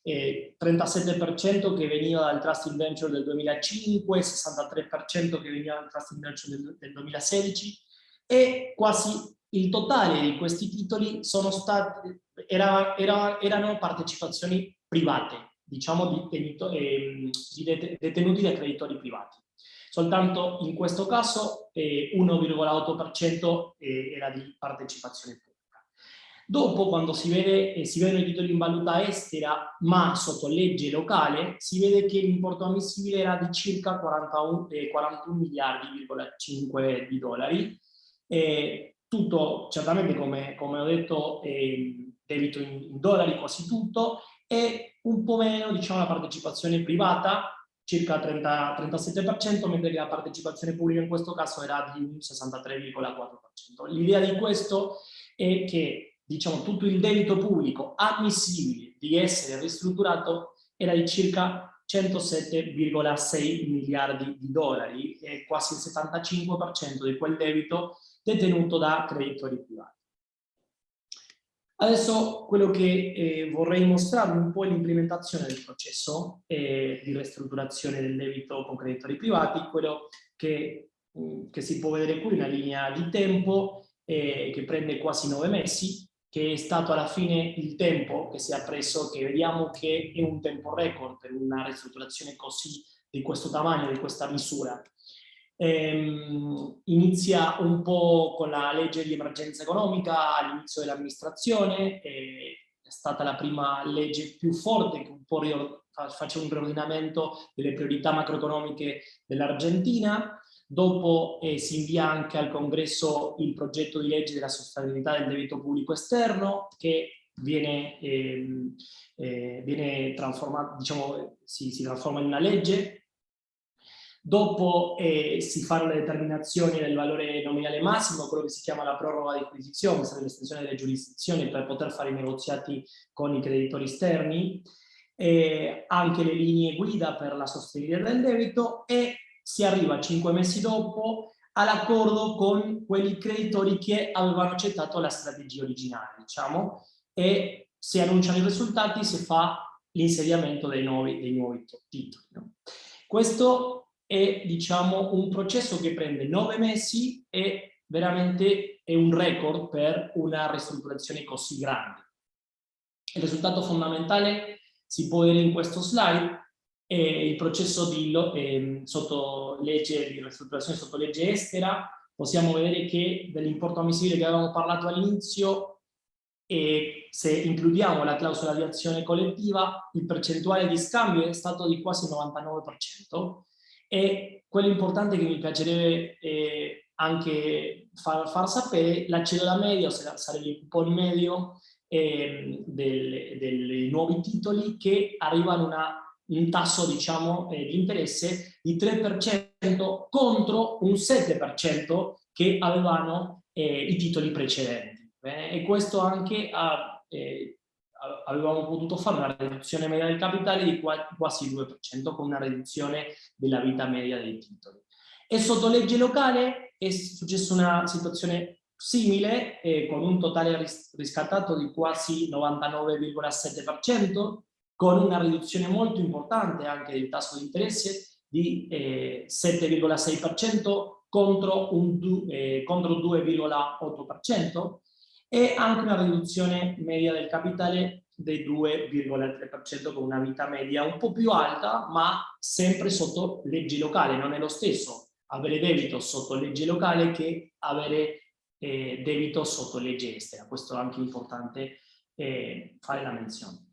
eh, 37% che veniva dal Trust Venture del 2005, 63% che veniva dal Trust Venture del, del 2016 e quasi il totale di questi titoli sono stati, era, era, erano partecipazioni private, diciamo di, eh, di detenuti da creditori privati. Soltanto in questo caso eh, 1,8% eh, era di partecipazione pubblica. Dopo, quando si, vede, eh, si vedono i titoli in valuta estera, ma sotto legge locale, si vede che l'importo ammissibile era di circa 41, eh, 41 miliardi,5 di dollari. Eh, tutto, certamente, come, come ho detto, debito in, in dollari, quasi tutto, e un po' meno, diciamo, la partecipazione privata, circa 30, 37%, mentre la partecipazione pubblica in questo caso era di un 63,4%. L'idea di questo è che diciamo, tutto il debito pubblico ammissibile di essere ristrutturato era di circa 107,6 miliardi di dollari e quasi il 75% di quel debito detenuto da creditori privati. Adesso quello che eh, vorrei mostrarvi un po' è l'implementazione del processo eh, di ristrutturazione del debito con creditori privati, quello che, mh, mm, che si può vedere qui, una linea di tempo eh, che prende quasi nove mesi, che è stato alla fine il tempo che si è preso, che vediamo che è un tempo record per una ristrutturazione così di questo tamanho, di questa misura. Ehm, inizia un po' con la legge di emergenza economica all'inizio dell'amministrazione, è stata la prima legge più forte che un po' faceva un riordinamento delle priorità macroeconomiche dell'Argentina, Dopo eh, si invia anche al congresso il progetto di legge della sostenibilità del debito pubblico esterno che viene, eh, eh, viene diciamo, si, si, trasforma in una legge. Dopo eh, si fanno le determinazioni del valore nominale massimo, quello che si chiama la proroga di acquisizione, questa è l'estensione delle giurisdizioni per poter fare i negoziati con i creditori esterni, anche le linee guida per la sostenibilità del debito e si arriva cinque mesi dopo all'accordo con quelli creditori che avevano accettato la strategia originale, diciamo, e si annunciano i risultati, si fa l'insediamento dei dei nuovi titoli. No? Questo è, diciamo, un processo che prende nove mesi e veramente è un record per una ristrutturazione così grande. Il risultato fondamentale si può vedere in questo slide, e il processo di, eh, sotto legge di ristrutturazione sotto legge estera, possiamo vedere che dell'importo ammissibile che avevamo parlato all'inizio, e se includiamo la clausola di azione collettiva, il percentuale di scambio è stato di quasi il 99%, e quello importante che mi piacerebbe eh, anche far, far sapere, la cellula media, sarebbe il coupon medio, eh, dei nuovi titoli che arrivano a un tasso diciamo, eh, di interesse di 3% contro un 7% che avevano eh, i titoli precedenti. Bene? E questo anche ha, eh, avevamo potuto fare una riduzione media del capitale di quasi 2% con una riduzione della vita media dei titoli. E sotto legge locale è successa una situazione simile, eh, con un totale ris riscattato di quasi 99,7%, con una riduzione molto importante anche del tasso di interesse di eh, 7,6% contro, eh, contro 2,8% e anche una riduzione media del capitale del 2,3% con una vita media un po' più alta ma sempre sotto legge locale, non è lo stesso avere debito sotto legge locale che avere eh, debito sotto legge estera, questo è anche importante eh, fare la menzione.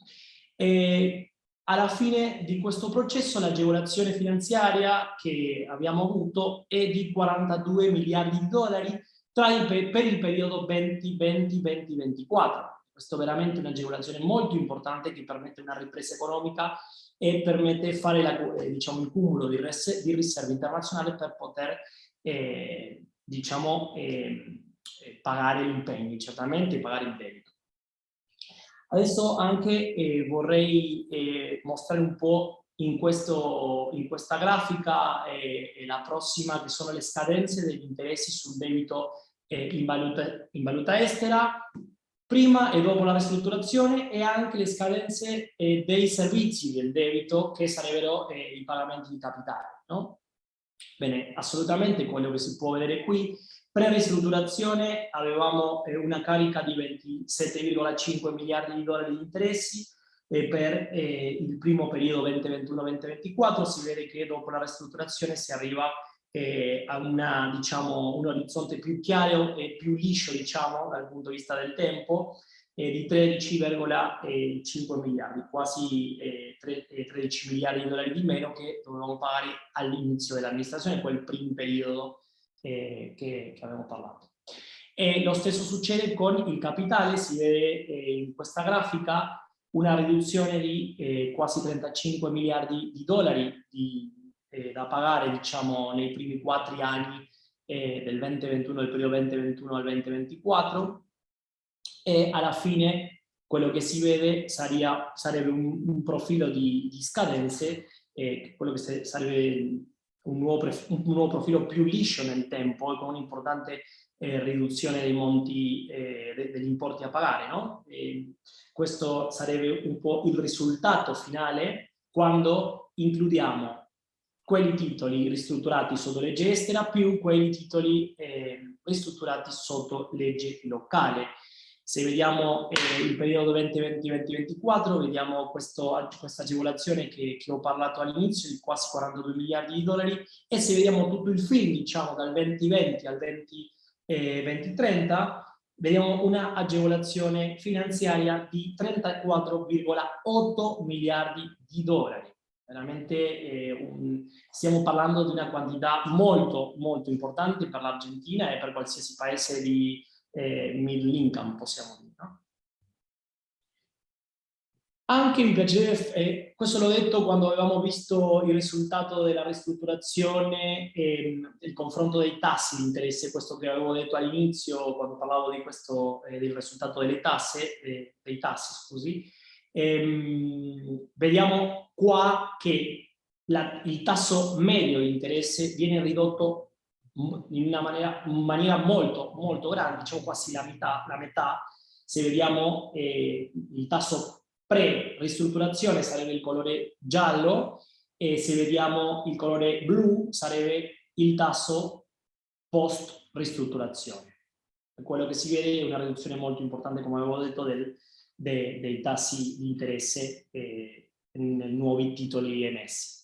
E alla fine di questo processo l'agevolazione finanziaria che abbiamo avuto è di 42 miliardi di dollari il, per il periodo 2020-2024. Questo è veramente un'agevolazione molto importante che permette una ripresa economica e permette fare la, eh, diciamo, il cumulo di, res, di, riserve internazionali per poter eh, diciamo, eh, eh pagare gli impegni, certamente pagare il debito. Adesso anche eh, vorrei eh, mostrare un po' in, questo, in questa grafica eh, la prossima che sono le scadenze degli interessi sul debito eh, in valuta, in, valuta, estera prima e dopo la ristrutturazione e anche le scadenze eh, dei servizi del debito che sarebbero eh, i pagamenti di capitale. No? Bene, assolutamente quello che si può vedere qui Pre-ristrutturazione avevamo eh, una carica di 27,5 miliardi di dollari di interessi e per eh, il primo periodo 2021-2024 si vede che dopo la ristrutturazione si arriva eh, a una, diciamo, un orizzonte più chiaro e più liscio diciamo, dal punto di vista del tempo eh, di 13,5 miliardi, quasi eh, 13 miliardi di dollari di meno che dovevamo pagare all'inizio dell'amministrazione, quel primo periodo eh, che, che avevamo parlato. E lo stesso succede con il capitale, si vede eh, in questa grafica una riduzione di eh, quasi 35 miliardi di dollari di, eh, da pagare diciamo, nei primi quattro anni eh, del 2021, del periodo 2021 al 2024 e alla fine quello che si vede saria, sarebbe un, un profilo di, di scadenze, eh, quello che sarebbe un nuovo, un nuovo, profilo più liscio nel tempo e con un'importante eh, riduzione dei monti, eh, degli importi a pagare. No? questo sarebbe un po' il risultato finale quando includiamo quelli titoli ristrutturati sotto legge estera più quelli titoli eh, ristrutturati sotto legge locale. Se vediamo eh, il periodo 2020-2024, vediamo questo, questa agevolazione che, che, ho parlato all'inizio di quasi 42 miliardi di dollari e se vediamo tutto il film, diciamo dal 2020 al 20, eh, 2030, vediamo una agevolazione finanziaria di 34,8 miliardi di dollari. Veramente eh, un, stiamo parlando di una quantità molto molto importante per l'Argentina e per qualsiasi paese di, eh, middle income, possiamo dire. No? Anche mi piacerebbe, eh, questo l'ho detto quando avevamo visto il risultato della ristrutturazione e il confronto dei tassi di interesse, questo che avevo detto all'inizio quando parlavo di questo, eh, del risultato delle tasse, eh, dei tassi, scusi, ehm, vediamo qua che la, il tasso medio di interesse viene ridotto in una maniera, in maniera molto, molto grande, diciamo quasi la metà, la metà. Se vediamo il tasso pre-ristrutturazione sarebbe il colore giallo e se vediamo il colore blu sarebbe il tasso post-ristrutturazione. Quello che si vede è una riduzione molto importante, come avevo detto, del, de, dei tassi di interesse eh, nei nuovi titoli emessi.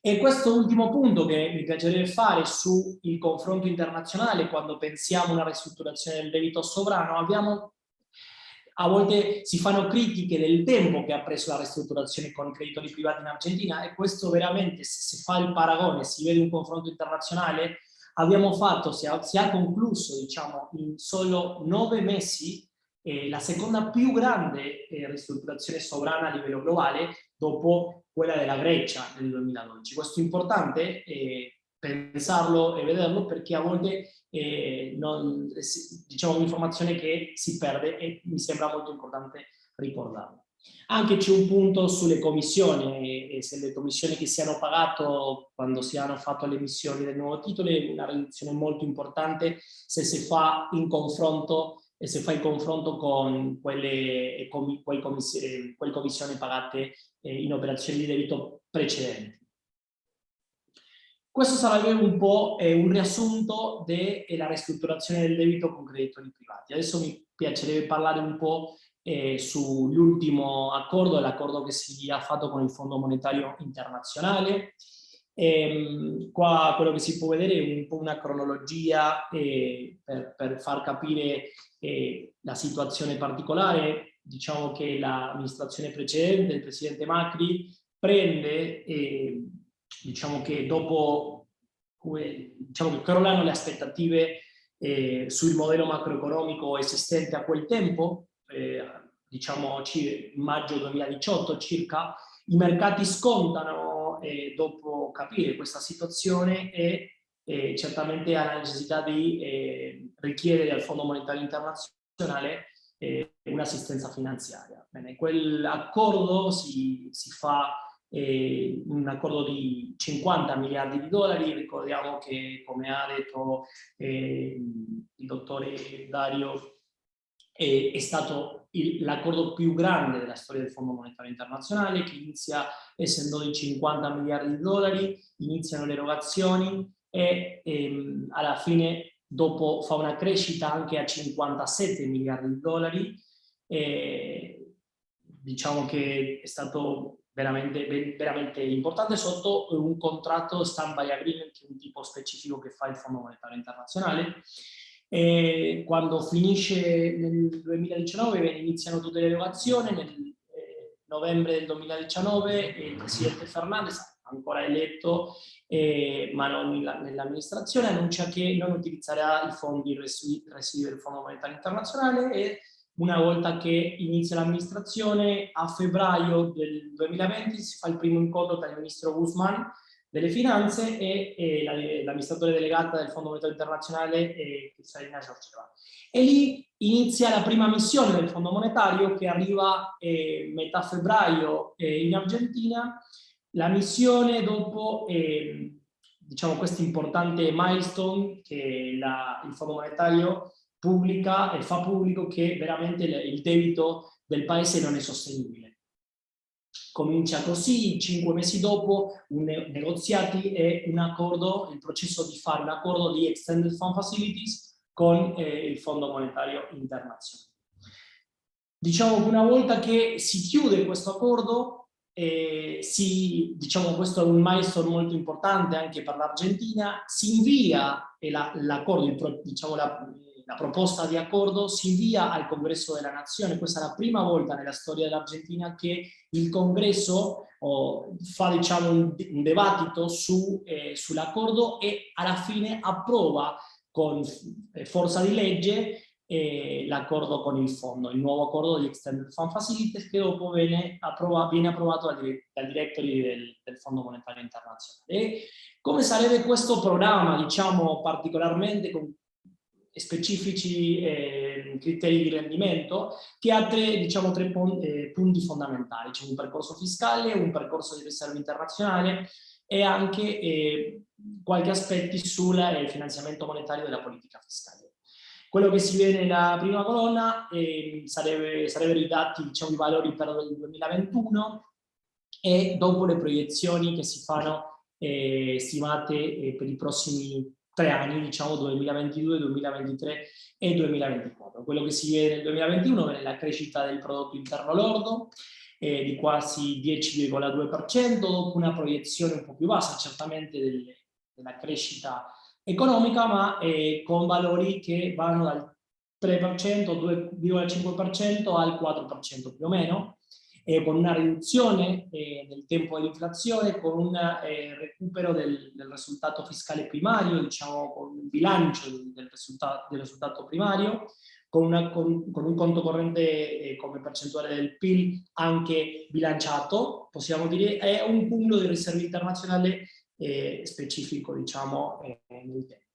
E questo ultimo punto che mi piacerebbe fare sul confronto internazionale quando pensiamo a una ristrutturazione del debito sovrano, abbiamo, a volte si fanno critiche del tempo che ha preso la ristrutturazione con i creditori privati in Argentina e questo veramente, se si fa il paragone, si vede un confronto internazionale, abbiamo fatto, si ha, si ha concluso diciamo, in solo nove mesi eh, la seconda più grande eh, ristrutturazione sovrana a livello globale dopo quella della Grecia nel 2012. Questo è importante eh, pensarlo e vederlo perché a volte eh, non, diciamo un'informazione che si perde e mi sembra molto importante ricordarlo. Anche c'è un punto sulle commissioni, e se le commissioni che si hanno pagato quando si hanno fatto le emissioni del nuovo titolo è una riduzione molto importante se si fa in confronto e se fa il confronto con quelle, commissioni, quelle commissioni pagate eh, in operazioni di debito precedenti. Questo sarebbe un po' eh, un riassunto della ristrutturazione del debito con creditori privati. Adesso mi piacerebbe parlare un po' eh, sull'ultimo accordo, l'accordo che si è fatto con il Fondo Monetario Internazionale. E, ehm, qua quello che si può vedere è un po' una cronologia eh, per, per, far capire eh, la situazione particolare. Diciamo che l'amministrazione precedente, il Presidente Macri, prende, eh, diciamo che dopo, diciamo che crollano le aspettative eh, sul modello macroeconomico esistente a quel tempo, eh, diciamo maggio 2018 circa, i mercati scontano eh, dopo capire questa situazione e certamente ha la necessità di eh, richiedere al Fondo Monetario Internazionale eh, un'assistenza finanziaria. Bene, quell'accordo si, si fa eh, un accordo di 50 miliardi di dollari, ricordiamo che come ha detto eh, il dottore Dario è, è stato l'accordo più grande della storia del Fondo Monetario Internazionale, che inizia essendo di 50 miliardi di dollari, iniziano le erogazioni e ehm, alla fine dopo fa una crescita anche a 57 miliardi di dollari. Diciamo che è stato veramente, veramente importante sotto un contratto stand-by agreement, un tipo specifico che fa il Fondo Monetario Internazionale, e quando finisce nel 2019 iniziano tutte le erogazioni, nel eh, novembre del 2019 il presidente Fernandez, ancora eletto, eh, ma non nell'amministrazione, annuncia che non utilizzerà i fondi residui del Fondo Monetario Internazionale e una volta che inizia l'amministrazione, a febbraio del 2020 si fa il primo incontro tra il ministro Guzman delle finanze e, e l'amministratore delegata del Fondo Monetario Internazionale Cristalina Giorgieva. E lì inizia la prima missione del Fondo Monetario che arriva eh, metà febbraio eh, in Argentina. La missione dopo eh, diciamo questo importante milestone che la, il Fondo Monetario pubblica e fa pubblico che veramente il debito del paese non è sostenibile Comincia così, cinque mesi dopo, un negoziati e un accordo, il processo di fare un accordo di Extended Fund Facilities con eh, il Fondo Monetario Internazionale. Diciamo che una volta che si chiude questo accordo, eh, si, diciamo questo è un milestone molto importante anche per l'Argentina, si invia l'accordo, diciamo la, la proposta di accordo si invia al Congresso della Nazione. Questa è la prima volta nella storia dell'Argentina che il Congresso oh, fa diciamo, un, un dibattito su, eh, sull'accordo e alla fine approva con eh, forza di legge eh, l'accordo con il fondo, il nuovo accordo di Extended Fund Facilities che dopo viene, approva, viene approvato dal, dal direttori del, del, Fondo Monetario Internazionale. E come sarebbe questo programma, diciamo particolarmente con specifici eh, criteri di rendimento che ha tre, diciamo, tre eh, punti fondamentali. C'è un percorso fiscale, un percorso di riserva internazionale e anche eh, qualche aspetti sul eh, finanziamento monetario della politica fiscale. Quello che si vede nella prima colonna eh, sarebbe, sarebbero i dati, diciamo, i valori per il 2021 e dopo le proiezioni che si fanno eh, stimate per i prossimi tre anni, diciamo 2022, 2023 e 2024. Quello che si vede nel 2021 è la crescita del prodotto interno lordo eh, di quasi 10,2%, dopo una proiezione un po' più bassa certamente del, della crescita economica, ma eh, con valori che vanno dal 3%, 2,5% al 4% più o meno, eh, con una riduzione eh, del tempo dell'inflazione, con un eh, recupero del, del, risultato fiscale primario, diciamo con un bilancio del risultato, del risultato primario, con, una, con, con un conto corrente eh, come percentuale del PIL anche bilanciato, possiamo dire, è un cumulo di riserve internazionali eh, specifico, diciamo, eh, nel tempo.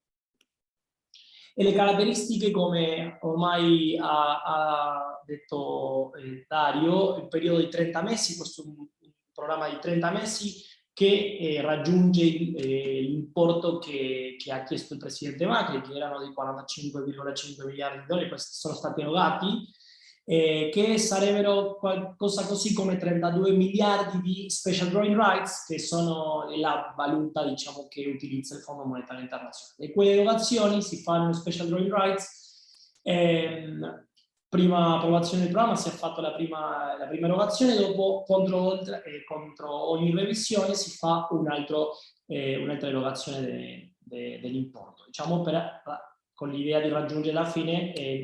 E le caratteristiche, come ormai ha, ha detto eh, Dario, il periodo di 30 mesi, questo è un programma di 30 mesi, che eh, raggiunge eh, l'importo che, che, ha chiesto il Presidente Macri, che erano di 45,5 miliardi di dollari, questi sono stati erogati, eh, che sarebbero qualcosa così come 32 miliardi di special drawing rights, che sono la valuta diciamo, che utilizza il Fondo Monetario Internazionale. E quelle erogazioni si fanno special drawing rights, ehm, prima approvazione del programma si è fatta la prima, la prima erogazione, dopo contro, eh, contro, ogni revisione si fa eh, un'altra eh, un erogazione de, de, dell'importo, diciamo per, con l'idea di raggiungere alla fine eh,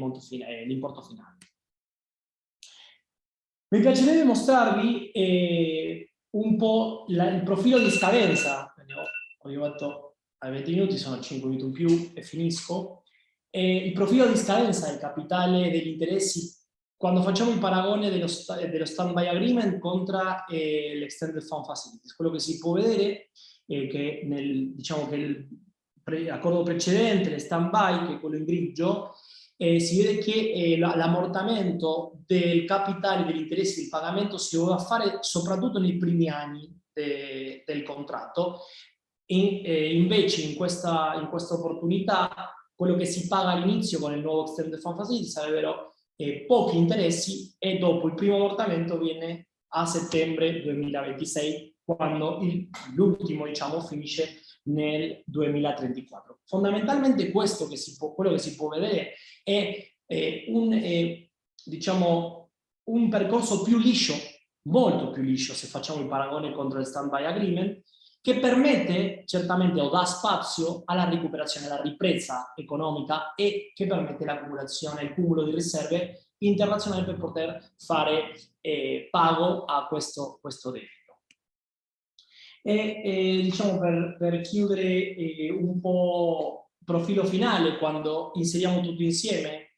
l'importo finale. Mi piacerebbe mostrarvi eh, un po' la, il profilo di scadenza, ho arrivato ai 20 minuti, sono 5 minuti in più e finisco, eh, il profilo di scadenza del capitale degli interessi quando facciamo il paragone dello, dello stand-by agreement contro eh, l'extended fund facilities. Quello che si può vedere è che nel, diciamo che il pre, accordo precedente, il stand-by, che è quello in grigio, eh, si vede che eh, l'ammortamento del capitale degli interessi del pagamento si doveva fare soprattutto nei primi anni de, del contratto, e, eh, invece in questa, in questa opportunità quello che si paga all'inizio con il nuovo Extended Fund Facility sarebbero eh, pochi interessi e dopo il primo ammortamento viene a settembre 2026 quando l'ultimo diciamo finisce nel 2034. Fondamentalmente questo che si può, quello che si può vedere è, è un, è, diciamo, un percorso più liscio, molto più liscio se facciamo il paragone contro il stand-by agreement, che permette certamente o dà spazio alla recuperazione, alla ripresa economica e che permette l'accumulazione, il cumulo di riserve internazionali per poter fare eh, pago a questo, questo debito. E, e diciamo per, per chiudere eh, un po' il profilo finale, quando inseriamo tutto insieme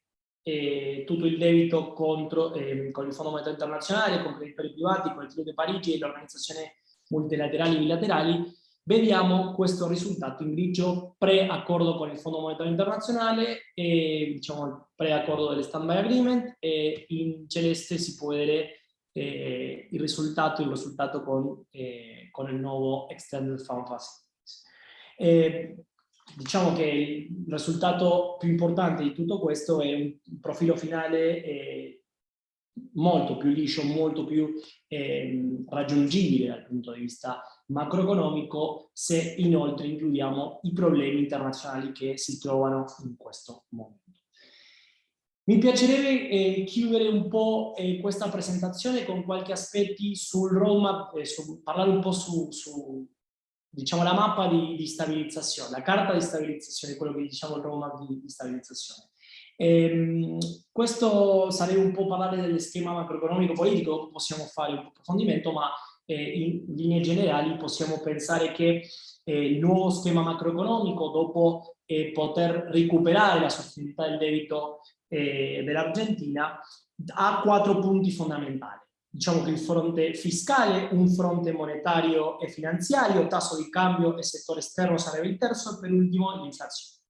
eh, tutto il debito contro, eh, con il Fondo Monetario Internazionale, con i privati, con il Trio di Parigi e l'Organizzazione multilaterali e bilaterali, vediamo questo risultato in grigio pre-accordo con il Fondo Monetario Internazionale e diciamo pre-accordo delle stand-by agreement e in celeste si può vedere eh, il risultato, il risultato con, eh, con, il nuovo Extended Fund Facilities. Eh, diciamo che il risultato più importante di tutto questo è un profilo finale eh, molto più liscio, molto più eh, raggiungibile dal punto di vista macroeconomico se inoltre includiamo i problemi internazionali che si trovano in questo momento. Mi piacerebbe eh, chiudere un po' eh, questa presentazione con qualche aspetti sul roadmap, eh, su, parlare un po' su, su diciamo, la mappa di, di, stabilizzazione, la carta di stabilizzazione, quello che diciamo il roadmap di, di stabilizzazione. Ehm, questo sarebbe un po' parlare dello schema macroeconomico politico, possiamo fare un approfondimento, ma eh, in linee generali possiamo pensare che eh, il nuovo schema macroeconomico, dopo eh, poter recuperare la sostenibilità del debito eh, dell'Argentina, ha quattro punti fondamentali. Diciamo che il fronte fiscale, un fronte monetario e finanziario, tasso di cambio e settore esterno sarebbe il terzo, e per ultimo l'inflazione.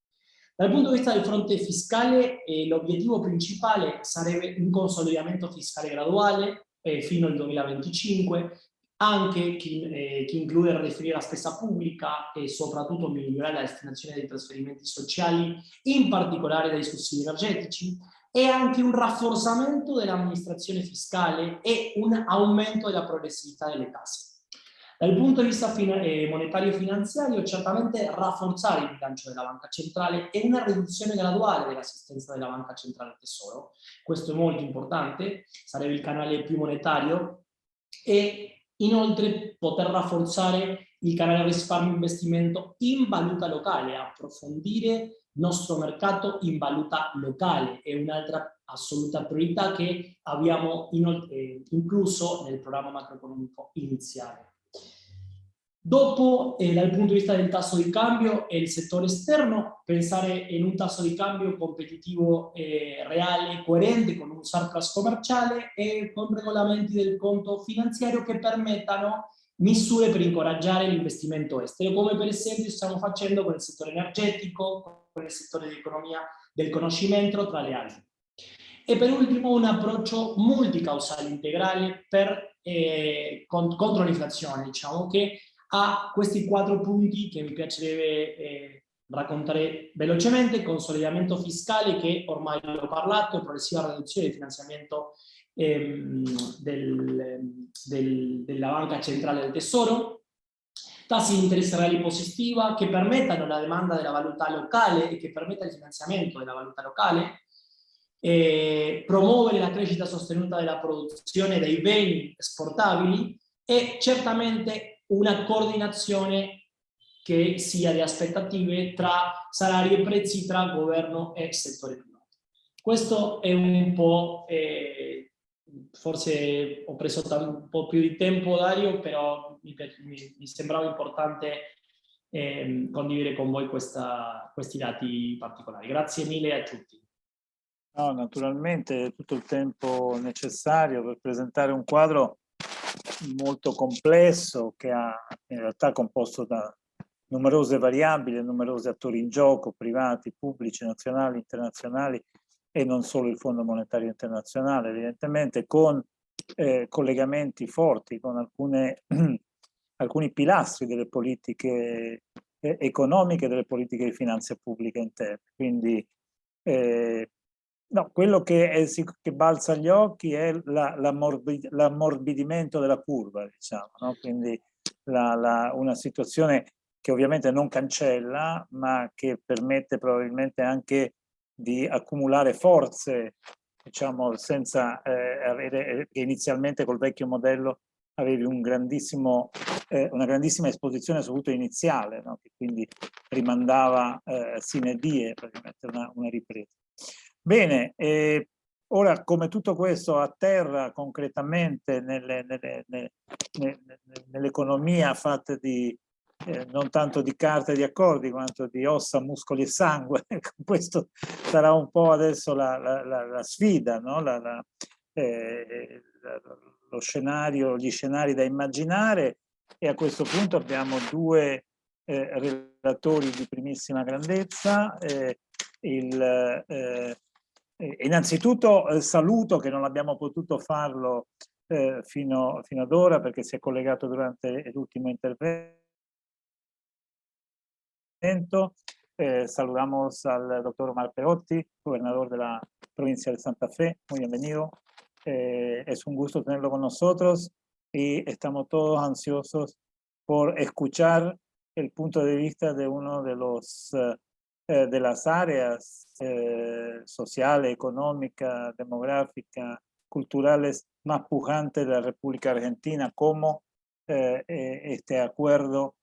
Dal punto di vista del fronte fiscale, eh, l'obiettivo principale sarebbe un consolidamento fiscale graduale eh, fino al 2025, anche che, eh, che include ridefinire la spesa pubblica e soprattutto migliorare la destinazione dei trasferimenti sociali, in particolare dai sussidi energetici, e anche un rafforzamento dell'amministrazione fiscale e un aumento della progressività delle tasse. Dal punto di vista eh, monetario e finanziario, certamente rafforzare il bilancio della banca centrale e una riduzione graduale dell'assistenza della banca centrale al tesoro. Questo è molto importante, sarebbe il canale più monetario e inoltre poter rafforzare il canale risparmio investimento in valuta locale, approfondire il nostro mercato in valuta locale è un'altra assoluta priorità che abbiamo eh, incluso nel programma macroeconomico iniziale. Dopo, eh, dal punto di vista del tasso di cambio e il settore esterno, pensare in un tasso di cambio competitivo eh, reale, coerente, con un surplus commerciale e con regolamenti del conto finanziario che permettano misure per incoraggiare l'investimento estero, come per esempio stiamo facendo con il settore energetico, con il settore dell'economia del conoscimento, tra le altre. E per ultimo un approccio multicausale integrale per, eh, contro l'inflazione, diciamo che ha questi quattro punti che mi piacerebbe eh, raccontare velocemente, consolidamento fiscale che ormai l'ho parlato, progressiva riduzione del finanziamento ehm, del, del, della Banca Centrale del Tesoro, tassi di interesse reali positiva che permettano la demanda della valuta locale e che permetta il finanziamento della valuta locale, eh, promuovere la crescita sostenuta della produzione dei beni esportabili e certamente una coordinazione che sia di aspettative tra salari e prezzi tra governo e settore privato. Questo è un po', eh, forse ho preso un po' più di tempo Dario, però mi, mi, mi sembrava importante eh, condividere con voi questa, questi dati particolari. Grazie mille a tutti. No, naturalmente tutto il tempo necessario per presentare un quadro molto complesso che ha in realtà composto da numerose variabili, numerosi attori in gioco, privati, pubblici, nazionali, internazionali e non solo il Fondo Monetario Internazionale, evidentemente con eh, collegamenti forti con alcune, alcuni pilastri delle politiche eh, economiche, delle politiche di finanza pubblica interne. Quindi eh, No, quello che, è, che, balza agli occhi è l'ammorbidimento della curva, diciamo, no? quindi la, la, una situazione che ovviamente non cancella, ma che permette probabilmente anche di accumulare forze, diciamo, senza eh, avere, che inizialmente col vecchio modello avevi un grandissimo, eh, una grandissima esposizione soprattutto iniziale, no? che quindi rimandava eh, sine die, praticamente una, una ripresa. Bene, eh, ora come tutto questo atterra concretamente nell'economia nell fatta di eh, non tanto di carte di accordi quanto di ossa, muscoli e sangue, ecco, questo sarà un po' adesso la, la, la, la sfida, no? eh, lo scenario, gli scenari da immaginare e a questo punto abbiamo due eh, relatori di primissima grandezza, eh, il eh, innanzitutto eh, saluto che non abbiamo potuto farlo eh, fino, fino, ad ora perché si è collegato durante l'ultimo intervento. Eh, saludamos al doctor Omar Perotti, gobernador de la provincia de Santa Fe. Muy bienvenido. Eh, es un gusto tenerlo con nosotros y estamos todos ansiosos por escuchar el punto de vista de uno de los eh, eh, de las áreas eh, social, económica, demográfica, culturales más pujantes de la República Argentina, cómo eh, este acuerdo,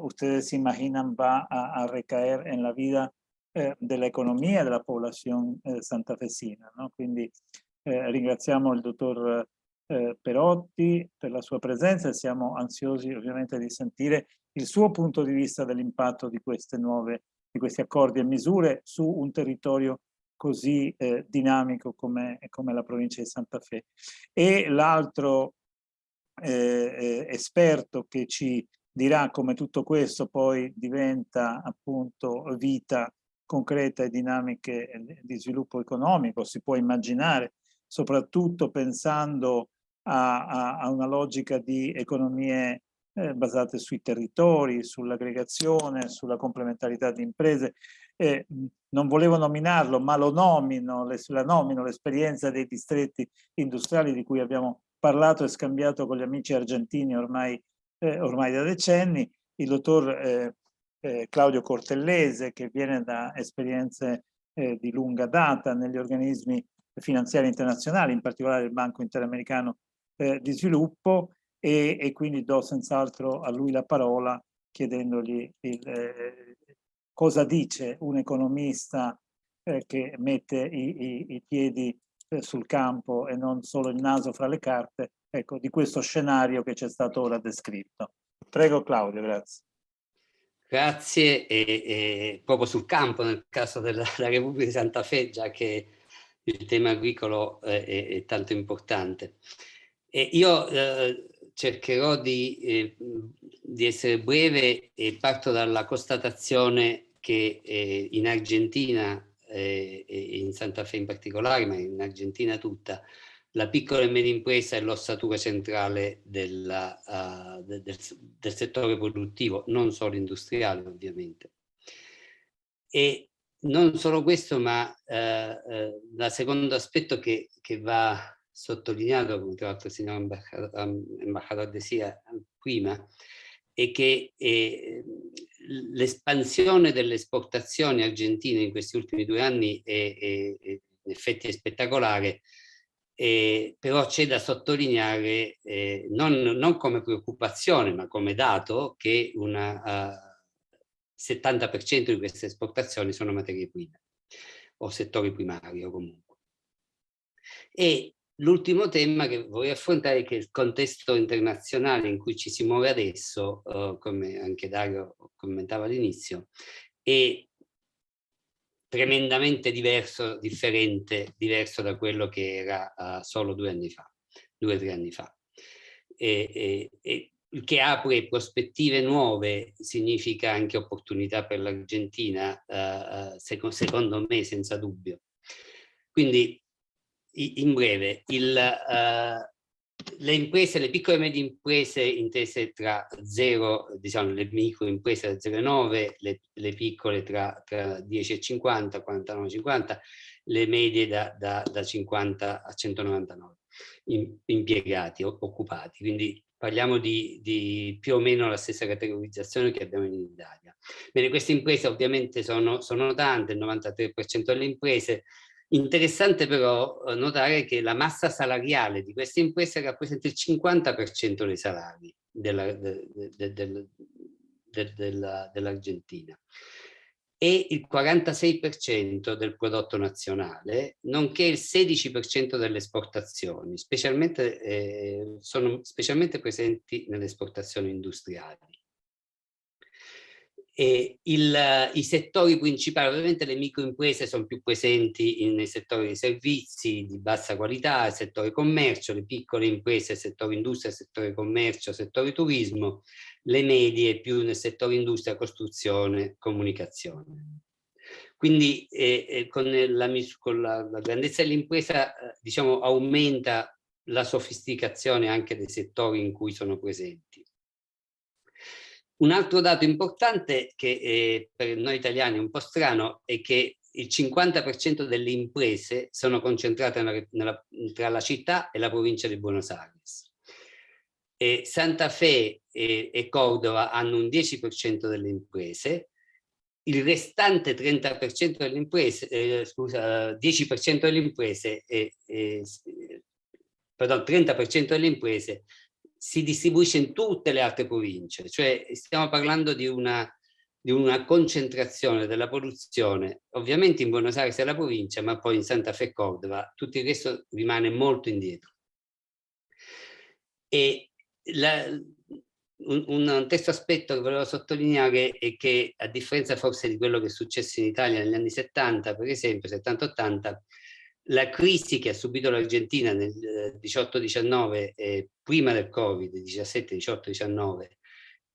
ustedes imaginan, va a, recaer en la vida de la economía de la población santafesina. No? Quindi ringraziamo il dottor Perotti per la sua presenza e siamo ansiosi ovviamente di sentire il suo punto di vista dell'impatto di queste nuove di questi accordi e misure su un territorio così eh, dinamico come, come, la provincia di Santa Fe. E l'altro eh, eh, esperto che ci dirà come tutto questo poi diventa appunto vita concreta e dinamiche di sviluppo economico, si può immaginare, soprattutto pensando a, a, a una logica di economie eh, basate sui territori, sull'aggregazione, sulla complementarità di imprese. Eh, non volevo nominarlo, ma lo nomino, le, la nomino l'esperienza dei distretti industriali di cui abbiamo parlato e scambiato con gli amici argentini ormai, eh, ormai da decenni, il dottor eh, eh, Claudio Cortellese che viene da esperienze eh, di lunga data negli organismi finanziari internazionali, in particolare il Banco Interamericano di Sviluppo, e, e quindi do senz'altro a lui la parola chiedendogli il, eh, cosa dice un economista eh, che mette i, i, i piedi eh, sul campo e non solo il naso fra le carte, ecco, di questo scenario che ci è stato ora descritto. Prego Claudio, grazie. Grazie, e, e, proprio sul campo nel caso della, della Repubblica di Santa Fe, già che il tema agricolo è, è, è tanto importante. E io eh, cercherò di, eh, di, essere breve e parto dalla constatazione che eh, in Argentina eh, in Santa Fe in particolare, ma in Argentina tutta, la piccola e media impresa è l'ossatura centrale della, uh, del, del, settore produttivo, non solo industriale ovviamente. E non solo questo, ma uh, uh, il secondo aspetto che, che va sottolineato, come tra l'altro il signor Embajador decía prima, è che eh, l'espansione delle esportazioni argentine in questi ultimi due anni è, è, è in effetti è spettacolare, eh, però c'è da sottolineare eh, non, non, come preoccupazione ma come dato che il uh, 70% di queste esportazioni sono materie prime o settori primari comunque. E l'ultimo tema che vorrei affrontare è che il contesto internazionale in cui ci si muove adesso, uh, come anche Dario commentava all'inizio, è tremendamente diverso, differente, diverso da quello che era uh, solo due anni fa, due o tre anni fa. E, e, e, che apre prospettive nuove significa anche opportunità per l'Argentina, uh, seco secondo me senza dubbio. Quindi in breve, il, uh, le imprese, le piccole e medie imprese intese tra 0, diciamo le micro imprese da 0 e 9, le, le piccole tra, tra 10 e 50, 49 e 50, le medie da, da, da 50 a 199 impiegati, occupati. Quindi parliamo di, di, più o meno la stessa categorizzazione che abbiamo in Italia. Bene, queste imprese ovviamente sono, sono tante, il 93% delle imprese Interessante però eh, notare che la massa salariale di queste imprese rappresenta il 50% dei salari dell'Argentina de, de, de, e il 46% del prodotto nazionale, nonché il 16% delle esportazioni, specialmente, eh, sono specialmente presenti nelle esportazioni industriali. E il, I settori principali, ovviamente le microimprese sono più presenti nei settori dei servizi di bassa qualità, il settore commercio, le piccole imprese, il settore industria, il settore commercio, il settore turismo, le medie più nel settore industria, costruzione, comunicazione. Quindi eh, eh, con, la, con la, la grandezza dell'impresa eh, diciamo, aumenta la sofisticazione anche dei settori in cui sono presenti. Un altro dato importante che eh, per noi italiani è un po' strano è che il 50% delle imprese sono concentrate nella, nella, tra la città e la provincia di Buenos Aires. E Santa Fe e, e Cordova hanno un 10% delle imprese, il restante 30% delle imprese, eh, scusa, 10% delle imprese, eh, eh, pardon, 30% delle imprese si distribuisce in tutte le altre province, cioè stiamo parlando di una, di una concentrazione della produzione, ovviamente in Buenos Aires è la provincia, ma poi in Santa Fe Cordova, tutto il resto rimane molto indietro. E la, un, un, terzo aspetto che volevo sottolineare è che a differenza forse di quello che è successo in Italia negli anni 70, per esempio, 70-80, la crisi che ha subito l'Argentina nel 18-19, eh, prima del Covid, 17-18-19,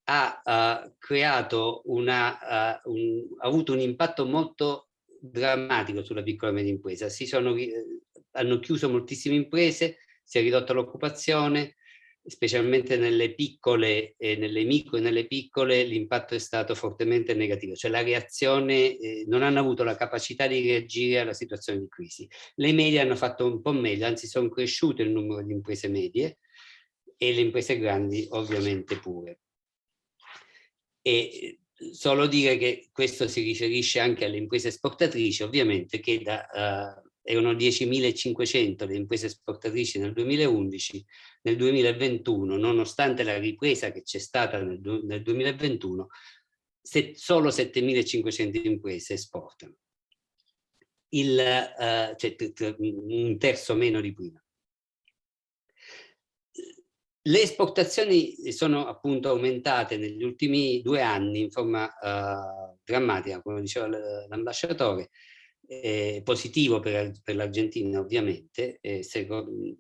ha, ha, creato una, ha, un, ha avuto un impatto molto drammatico sulla piccola e media impresa. Si sono, eh, hanno chiuso moltissime imprese, si è ridotta l'occupazione, specialmente nelle piccole, eh, nelle micro e nelle piccole, l'impatto è stato fortemente negativo, cioè la reazione, eh, non hanno avuto la capacità di reagire alla situazione di crisi. Le medie hanno fatto un po' meglio, anzi sono cresciute il numero di imprese medie e le imprese grandi ovviamente pure. E solo dire che questo si riferisce anche alle imprese esportatrici, ovviamente, che da, uh, erano 10.500 le imprese esportatrici nel 2011, nel 2021, nonostante la ripresa che c'è stata nel, nel 2021, se, solo 7.500 imprese esportano, Il, uh, cioè un terzo meno di prima. le esportazioni sono appunto aumentate negli ultimi due anni in forma uh, drammatica, come diceva l'ambasciatore, eh, positivo per, per l'Argentina ovviamente, eh, secondo,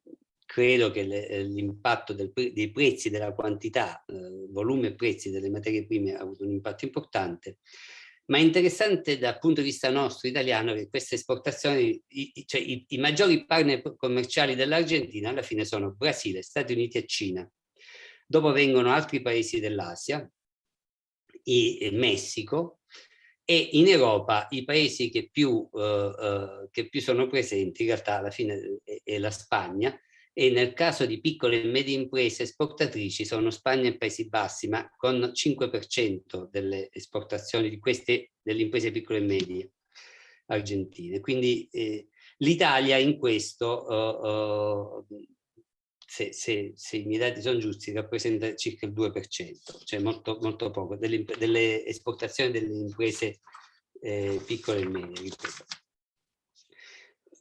credo che l'impatto dei prezzi, della quantità, eh, volume e prezzi delle materie prime ha avuto un impatto importante, ma è interessante dal punto di vista nostro italiano che queste esportazioni, i, cioè i, i maggiori partner commerciali dell'Argentina alla fine sono Brasile, Stati Uniti e Cina. Dopo vengono altri paesi dell'Asia, Messico, e in Europa i paesi che più, uh, uh, che più sono presenti in realtà alla fine è, è, la Spagna e nel caso di piccole e medie imprese esportatrici sono Spagna e Paesi Bassi ma con 5% delle esportazioni di queste delle imprese piccole e medie argentine quindi eh, l'Italia in questo uh, se, se, se, i miei dati sono giusti, rappresenta circa il 2%, cioè molto, molto poco, delle, delle esportazioni delle imprese eh, piccole e medie.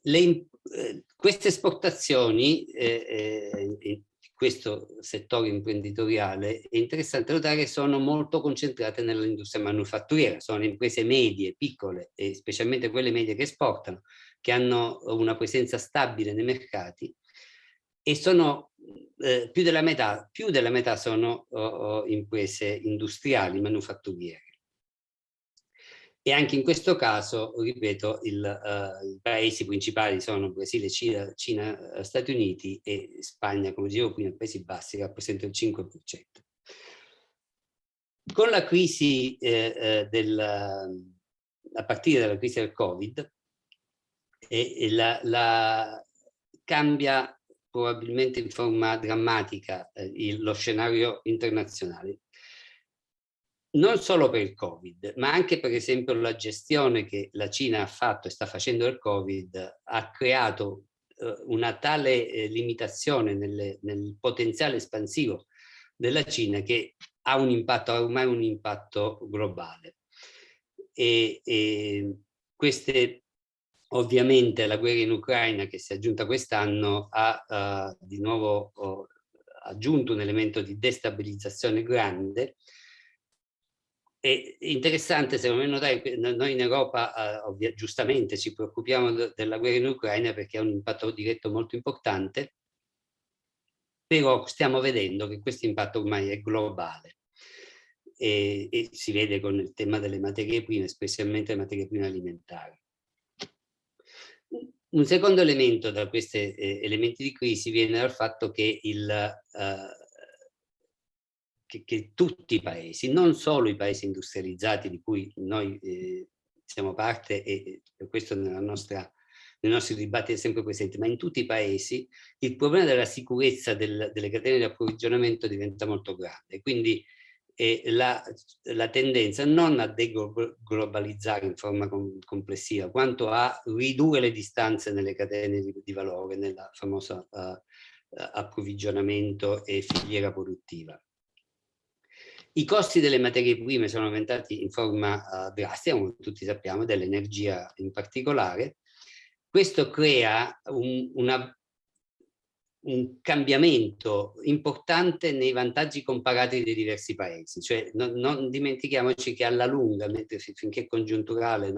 Le, eh, queste esportazioni eh, in questo settore imprenditoriale è interessante notare che sono molto concentrate nell'industria manufatturiera, sono imprese medie, piccole e specialmente quelle medie che esportano, che hanno una presenza stabile nei mercati e sono eh, più, della metà, più della metà sono oh, oh, imprese industriali, manufatturiere. E anche in questo caso, ripeto, il, uh, i paesi principali sono Brasile, Cina, Cina, eh, Stati Uniti e Spagna, come dicevo prima, Paesi Bassi rappresentano il 5%. Con la crisi eh, eh del, a partire dalla crisi del Covid, eh, la, la, cambia probabilmente in forma drammatica eh, il, lo scenario internazionale. Non solo per il Covid, ma anche per esempio la gestione che la Cina ha fatto e sta facendo del Covid ha creato eh, una tale eh, limitazione nelle, nel potenziale espansivo della Cina che ha un impatto, ha ormai un impatto globale. E, e queste Ovviamente la guerra in Ucraina che si è aggiunta quest'anno ha uh, di nuovo uh, aggiunto un elemento di destabilizzazione grande. È interessante secondo me notare che noi in Europa uh, giustamente ci preoccupiamo de della guerra in Ucraina perché ha un impatto diretto molto importante, però stiamo vedendo che questo impatto ormai è globale. E, e si vede con il tema delle materie prime, specialmente le materie prime alimentari. Un secondo elemento da questi eh, elementi di crisi viene dal fatto che, il, eh, che, che, tutti i paesi, non solo i paesi industrializzati di cui noi eh, siamo parte e per questo nostra, nei nostri dibattiti è sempre presente, ma in tutti i paesi il problema della sicurezza del, delle catene di approvvigionamento diventa molto grande. Quindi e la, la, tendenza non a deglobalizzare in forma com complessiva, quanto a ridurre le distanze nelle catene di, di valore, nella famosa uh, approvvigionamento e filiera produttiva. I costi delle materie prime sono aumentati in forma uh, drastica, come tutti sappiamo, dell'energia in particolare. Questo crea un, una un cambiamento importante nei vantaggi comparati dei diversi paesi, cioè non, non dimentichiamoci che alla lunga, mentre finché congiunturale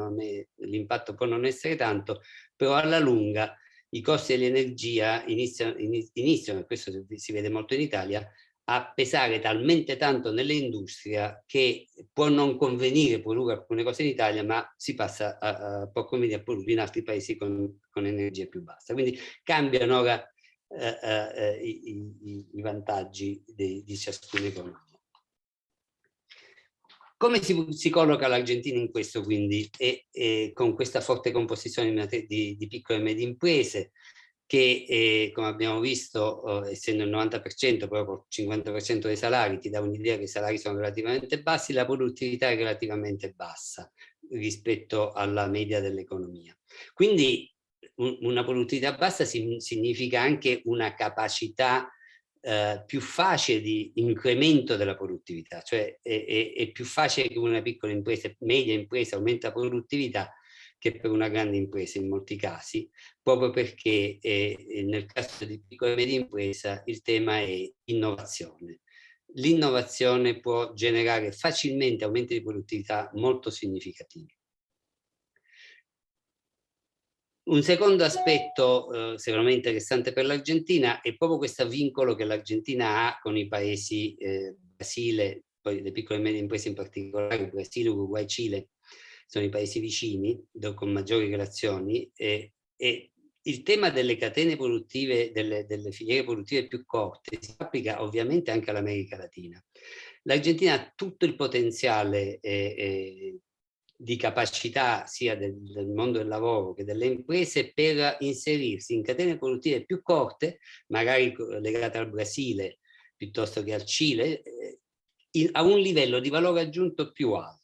l'impatto può non essere tanto, però alla lunga i costi dell'energia iniziano, iniziano, e questo si vede molto in Italia, a pesare talmente tanto nell'industria che può non convenire produrre alcune cose in Italia, ma si passa a, a può convenire produrre in altri paesi con, con energia più bassa. Quindi cambiano ora eh, eh, i, i, i, vantaggi di, di ciascuna economia. Come si, si colloca l'Argentina in questo quindi? E, e, con questa forte composizione di, di piccole e medie imprese che eh, come abbiamo visto eh, essendo il 90% proprio il 50% dei salari ti dà un'idea che i salari sono relativamente bassi la produttività è relativamente bassa rispetto alla media dell'economia. Quindi una produttività bassa significa anche una capacità eh, più facile di incremento della produttività, cioè è, è, è, più facile che una piccola impresa, media impresa aumenta la produttività che per una grande impresa in molti casi, proprio perché eh, nel caso di piccola e media impresa il tema è innovazione. L'innovazione può generare facilmente aumenti di produttività molto significativi. Un secondo aspetto eh, sicuramente interessante per l'Argentina è proprio questo vincolo che l'Argentina ha con i paesi eh, Brasile, poi le piccole e medie imprese in particolare, Brasile, Uruguay, Cile, sono i paesi vicini, con maggiori relazioni, e, e il tema delle catene produttive, delle, delle, filiere produttive più corte, si applica ovviamente anche all'America Latina. L'Argentina ha tutto il potenziale eh, eh, di capacità sia del, del, mondo del lavoro che delle imprese per inserirsi in catene produttive più corte, magari legate al Brasile piuttosto che al Cile, eh, in, a un livello di valore aggiunto più alto.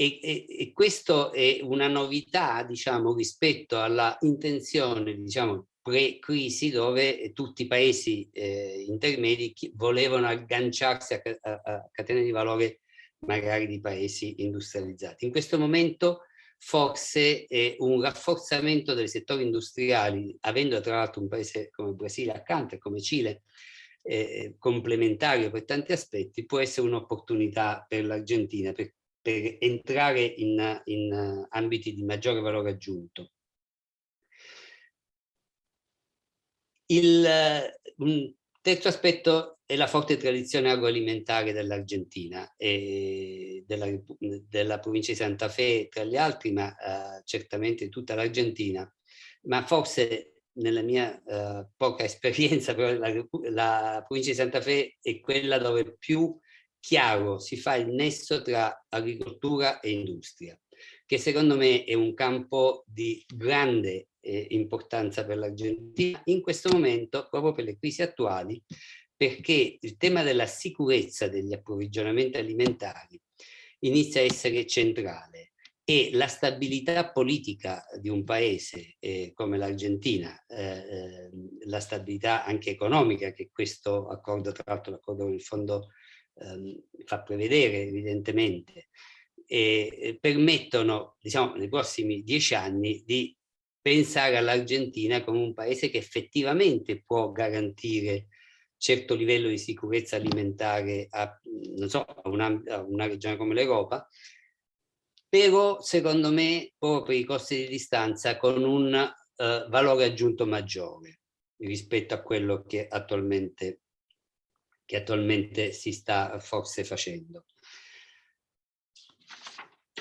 E, e, e questo è una novità, diciamo, rispetto alla intenzione, diciamo, pre-crisi dove tutti i paesi eh, intermedi volevano agganciarsi a, a, a, catene di valore magari di paesi industrializzati. In questo momento forse è un rafforzamento dei settori industriali, avendo tra l'altro un paese come il Brasile accanto e come Cile, eh, complementario per tanti aspetti, può essere un'opportunità per l'Argentina, per per entrare in, in ambiti di maggiore valore aggiunto. Il, un terzo aspetto è la forte tradizione agroalimentare dell'Argentina e della, della, provincia di Santa Fe tra gli altri, ma uh, certamente tutta l'Argentina. Ma forse nella mia uh, poca esperienza, però la, la provincia di Santa Fe è quella dove più chiaro si fa il nesso tra agricoltura e industria, che secondo me è un campo di grande eh, importanza per l'Argentina in questo momento, proprio per le crisi attuali, perché il tema della sicurezza degli approvvigionamenti alimentari inizia a essere centrale e la stabilità politica di un paese eh, come l'Argentina, eh, ehm, la stabilità anche economica che questo accordo, tra l'altro l'accordo con il Fondo ehm, fa prevedere evidentemente, e permettono diciamo, nei prossimi dieci anni di pensare all'Argentina come un paese che effettivamente può garantire certo livello di sicurezza alimentare a, so, a, una, a una, regione come l'Europa, però secondo me proprio i costi di distanza con un uh, valore aggiunto maggiore rispetto a quello che attualmente che attualmente si sta forse facendo.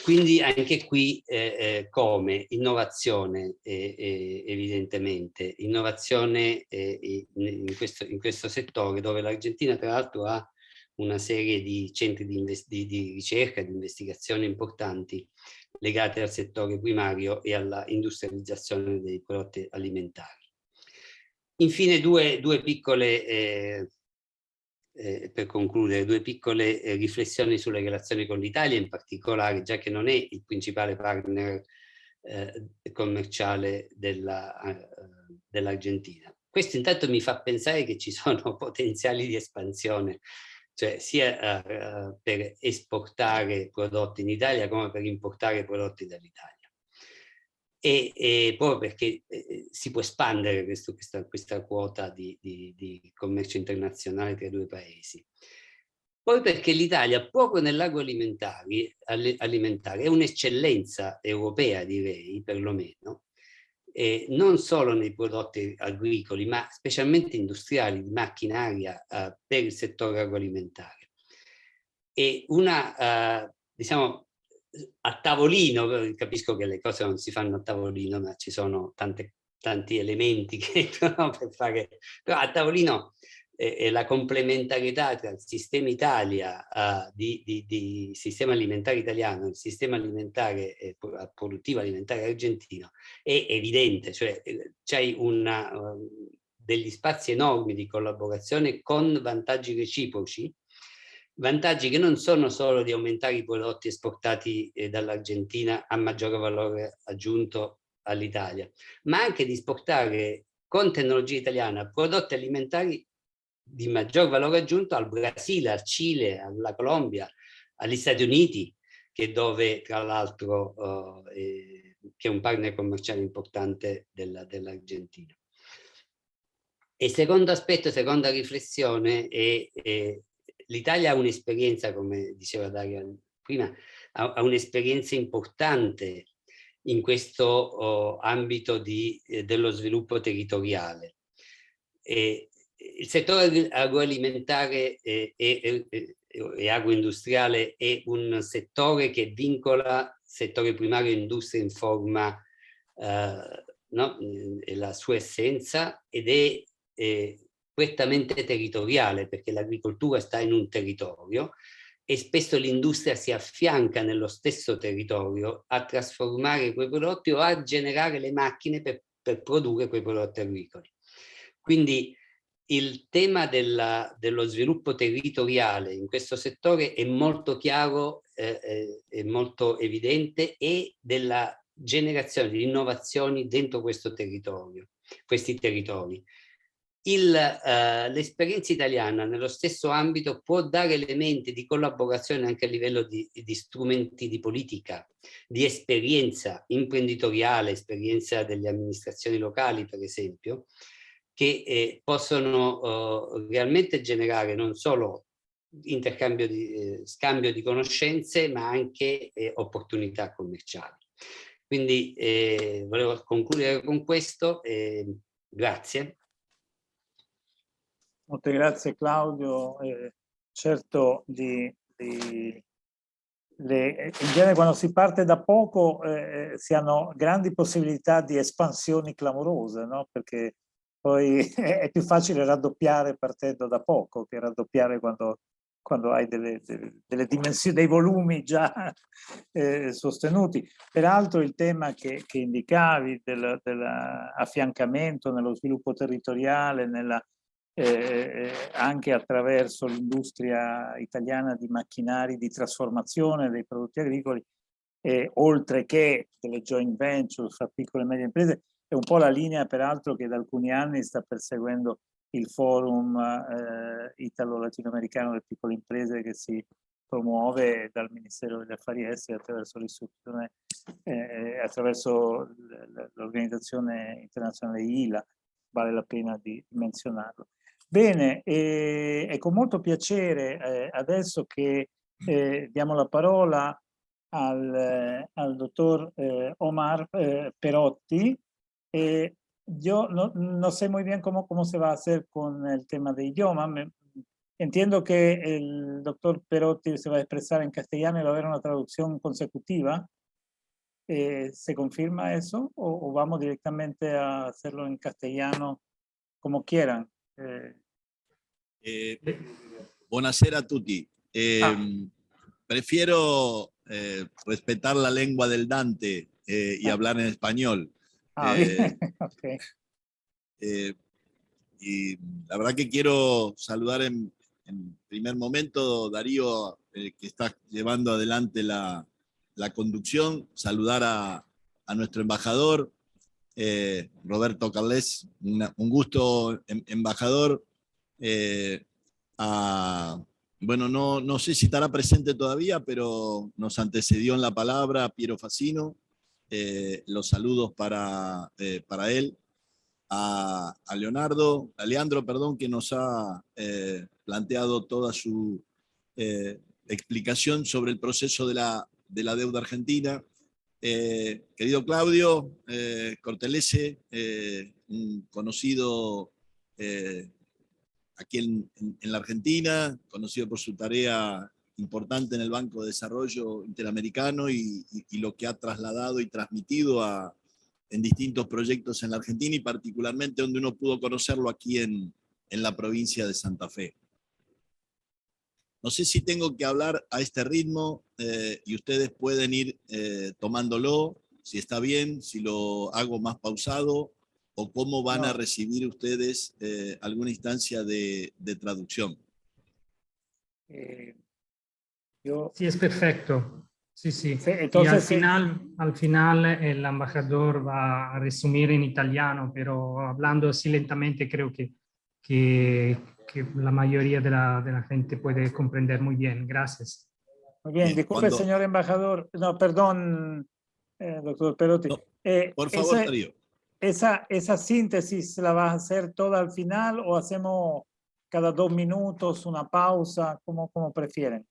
Quindi anche qui eh, eh, come innovazione eh, eh evidentemente, innovazione eh, in questo, in, questo, settore dove l'Argentina tra l'altro ha una serie di centri di, di, di ricerca, di investigazione importanti legate al settore primario e alla industrializzazione dei prodotti alimentari. Infine due, due piccole eh, eh, per concludere, due piccole eh, riflessioni sulle relazioni con l'Italia in particolare, già che non è il principale partner eh, commerciale eh, dell'Argentina. Dell Questo intanto mi fa pensare che ci sono potenziali di espansione, cioè sia eh, per esportare prodotti in Italia come per importare prodotti dall'Italia e, e proprio perché eh, si può espandere questo, questa, questa, quota di, di, di, commercio internazionale tra i due paesi. Poi perché l'Italia proprio nell'agroalimentare alimentare, è un'eccellenza europea direi perlomeno, eh, non solo nei prodotti agricoli ma specialmente industriali di macchinaria eh, per il settore agroalimentare. E una, eh, diciamo, a tavolino, capisco che le cose non si fanno a tavolino, ma ci sono tante, tanti elementi che no, per fare, però a tavolino eh, la complementarietà tra il sistema Italia, uh, di, di, di, sistema alimentare italiano e il sistema alimentare eh, produttivo alimentare argentino è evidente, cioè eh, c'è uh, degli spazi enormi di collaborazione con vantaggi reciproci vantaggi che non sono solo di aumentare i prodotti esportati eh, dall'Argentina a maggiore valore aggiunto all'Italia, ma anche di esportare con tecnologia italiana prodotti alimentari di maggior valore aggiunto al Brasile, al Cile, alla Colombia, agli Stati Uniti, che dove tra l'altro eh, che è un partner commerciale importante dell'Argentina. e il secondo aspetto, seconda riflessione, è, è l'Italia ha un'esperienza, come diceva Dario prima, ha, ha un'esperienza importante in questo oh, ambito di, eh, dello sviluppo territoriale. E, il settore agroalimentare e, e, e, agroindustriale è un settore che vincola settore primario e industria in forma, eh, no? la sua essenza ed è eh, prettamente territoriale perché l'agricoltura sta in un territorio e spesso l'industria si affianca nello stesso territorio a trasformare quei prodotti o a generare le macchine per, per produrre quei prodotti agricoli. Quindi il tema della, dello sviluppo territoriale in questo settore è molto chiaro, eh, eh è molto evidente e della generazione di innovazioni dentro questo territorio, questi territori eh, l'esperienza italiana nello stesso ambito può dare elementi di collaborazione anche a livello di, di strumenti di politica, di esperienza imprenditoriale, esperienza delle amministrazioni locali per esempio, che eh, possono eh, realmente generare non solo intercambio di, eh, scambio di conoscenze ma anche eh, opportunità commerciali. Quindi eh, volevo concludere con questo, grazie. Molte grazie Claudio. Eh, certo, di, di, le, in genere quando si parte da poco eh, si hanno grandi possibilità di espansioni clamorose, no? perché poi è più facile raddoppiare partendo da poco che raddoppiare quando, quando hai delle, delle, dimensioni, dei volumi già eh, sostenuti. Peraltro il tema che, che indicavi dell'affiancamento nello sviluppo territoriale, nella eh, anche attraverso l'industria italiana di macchinari di trasformazione dei prodotti agricoli, eh, oltre che delle joint venture fra piccole e medie imprese, è un po' la linea peraltro che da alcuni anni sta perseguendo il forum eh, italo-latinoamericano delle piccole imprese che si promuove dal Ministero degli Affari Esteri attraverso l'istruzione, eh, attraverso l'organizzazione internazionale ILA, vale la pena di menzionarlo. Bene, eh, è con molto piacere eh, adesso che eh, diamo la parola al, al dottor eh, Omar eh, Perotti. yo no, no, sé muy bien cómo, cómo se va a hacer con el tema de idioma. Me, entiendo que el doctor Perotti se va a expresar en castellano y va a haber una traducción consecutiva. Eh, ¿Se confirma eso o, o, vamos directamente a hacerlo en castellano como quieran? Eh, eh, buonasera a tutti. Eh, ah. Prefiero eh, respetar la lengua del Dante y ah. hablar en español. Ah, okay. y la verdad que quiero saludar en, en primer momento Darío, que está llevando adelante la, la conducción, saludar a, a nuestro embajador, eh, Roberto Carles, un gusto, em, embajador. Eh, bueno, no, no sé si estará presente todavía, pero nos antecedió en la palabra Piero Facino. Eh, los saludos para, para él. A, Leonardo, a Leandro, perdón, que nos ha planteado toda su explicación sobre el proceso de la, de la deuda argentina. Eh, querido Claudio eh, Cortelese, eh, un conocido aquí en, la Argentina, conocido por su tarea importante en el Banco de Desarrollo Interamericano y, lo que ha trasladado y transmitido en distintos proyectos en la Argentina y particularmente donde uno pudo conocerlo aquí en la provincia de Santa Fe. No sé si tengo que hablar a este ritmo eh, y ustedes pueden ir eh, tomándolo, si está bien, si lo hago más pausado, o cómo van a recibir ustedes eh, alguna instancia de, traducción. Sí, es perfecto. Sí, sí. entonces, al final, al final el embajador va a resumir en italiano, pero hablando así lentamente creo que, que, que la mayoría de la, de la, gente puede comprender muy bien. Gracias. Muy bien, disculpe, señor embajador. No, perdón, eh, doctor Perotti. Eh, por favor, Darío. Esa, ¿Esa síntesis la vas a hacer toda al final o hacemos cada dos minutos una pausa? como como prefieren?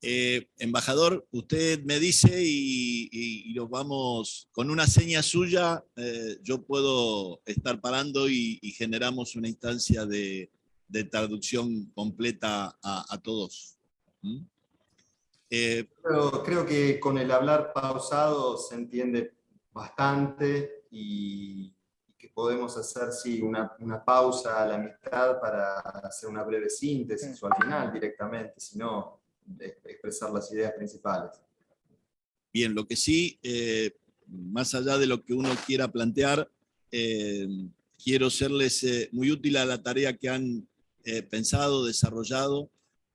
Eh, embajador, usted me dice y, nos vamos, con una seña suya, yo puedo estar parando y, generamos una instancia de, traducción completa a, todos. ¿Mm? Eh, creo que con el hablar pausado se entiende bastante y, que podemos hacer sí, una, una, pausa a la mitad para hacer una breve síntesis o al final directamente, sino expresar las ideas principales. Bien, lo que sí, eh, más allá de lo que uno quiera plantear, eh, quiero serles muy útil a la tarea que han pensado, desarrollado,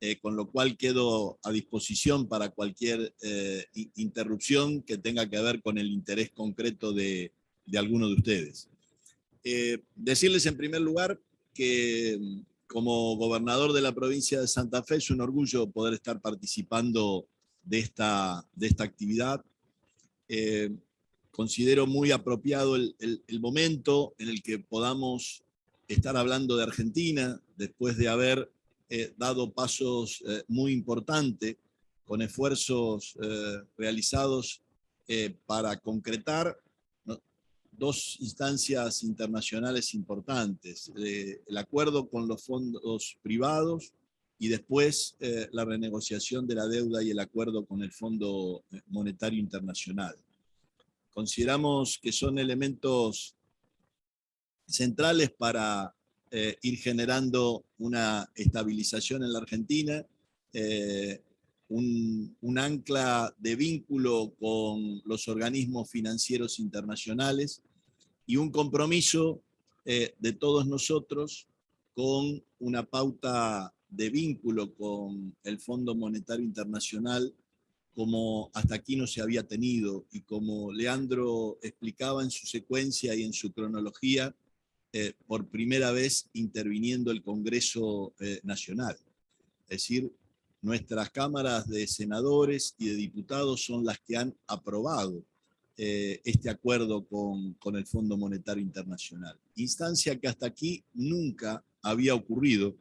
eh, con lo cual quedo a disposición para cualquier eh, interrupción que tenga que ver con el interés concreto de, de alguno de ustedes. Eh, decirles en primer lugar que como gobernador de la provincia de Santa Fe es un orgullo poder estar participando de esta, de esta actividad. considero muy apropiado el, el momento en el que podamos estar hablando de Argentina después de haber eh, dado pasos eh, muy importantes con esfuerzos eh, realizados para concretar dos instancias internacionales importantes, el acuerdo con los fondos privados y después la renegociación de la deuda y el acuerdo con el Fondo Monetario Internacional. Consideramos que son elementos centrales para eh, ir generando una estabilización en la Argentina, eh, un, ancla de vínculo con los organismos financieros internacionales y un compromiso eh, de todos nosotros con una pauta de vínculo con el Fondo Monetario Internacional como hasta aquí no se había tenido. Y como Leandro explicaba en su secuencia y en su cronología, eh, por primera vez interviniendo el Congreso eh, Nacional. Es decir, nuestras cámaras de senadores y de diputados son las que han aprobado eh, este acuerdo con, con, el Fondo Monetario Internacional. Instancia que hasta aquí nunca había ocurrido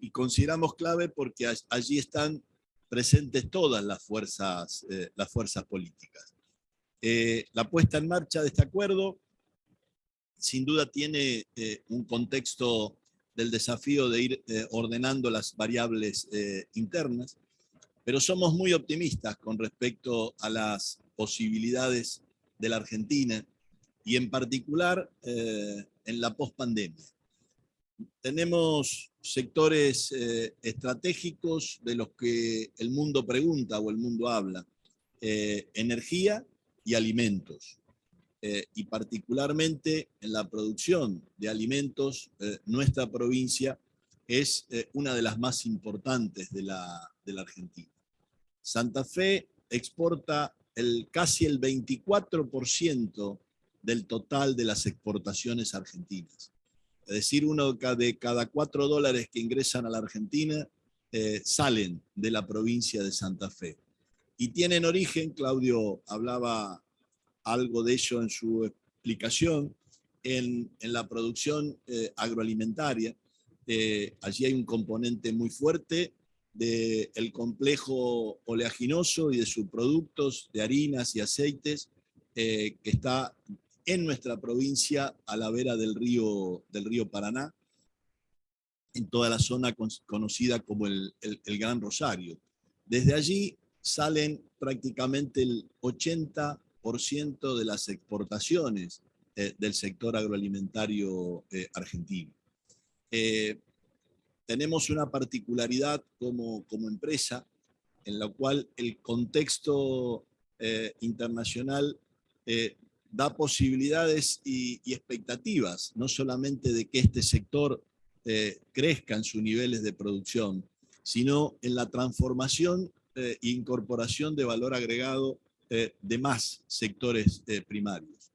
y consideramos clave porque allí están presentes todas las fuerzas, las fuerzas políticas. la puesta en marcha de este acuerdo sin duda tiene eh, un contexto del desafío de ir eh, ordenando las variables eh, internas, pero somos muy optimistas con respecto a las posibilidades de la Argentina y en particular en la pospandemia. Tenemos sectores estratégicos de los que el mundo pregunta o el mundo habla, energía y alimentos. Eh, y particularmente en la producción de alimentos, eh, nuestra provincia es eh, una de las más importantes de la, de la Argentina. Santa Fe exporta el, casi el 24% del total de las exportaciones argentinas. Es decir, uno de cada cuatro dólares que ingresan a la Argentina salen de la provincia de Santa Fe. Y tienen origen, Claudio hablaba algo de ello en su explicación, en, la producción eh, agroalimentaria. Eh, allí hay un componente muy fuerte del complejo oleaginoso y de sus productos de harinas y aceites eh, que está en nuestra provincia a la vera del río, del río Paraná, en toda la zona conocida como el, el Gran Rosario. Desde allí salen prácticamente el 80 de las exportaciones eh, del sector agroalimentario eh, argentino. Eh, tenemos una particularidad como, como empresa en la cual el contexto internacional da posibilidades y, y, expectativas, no solamente de que este sector crezca en sus niveles de producción, sino en la transformación e incorporación de valor agregado eh, de más sectores eh, primarios.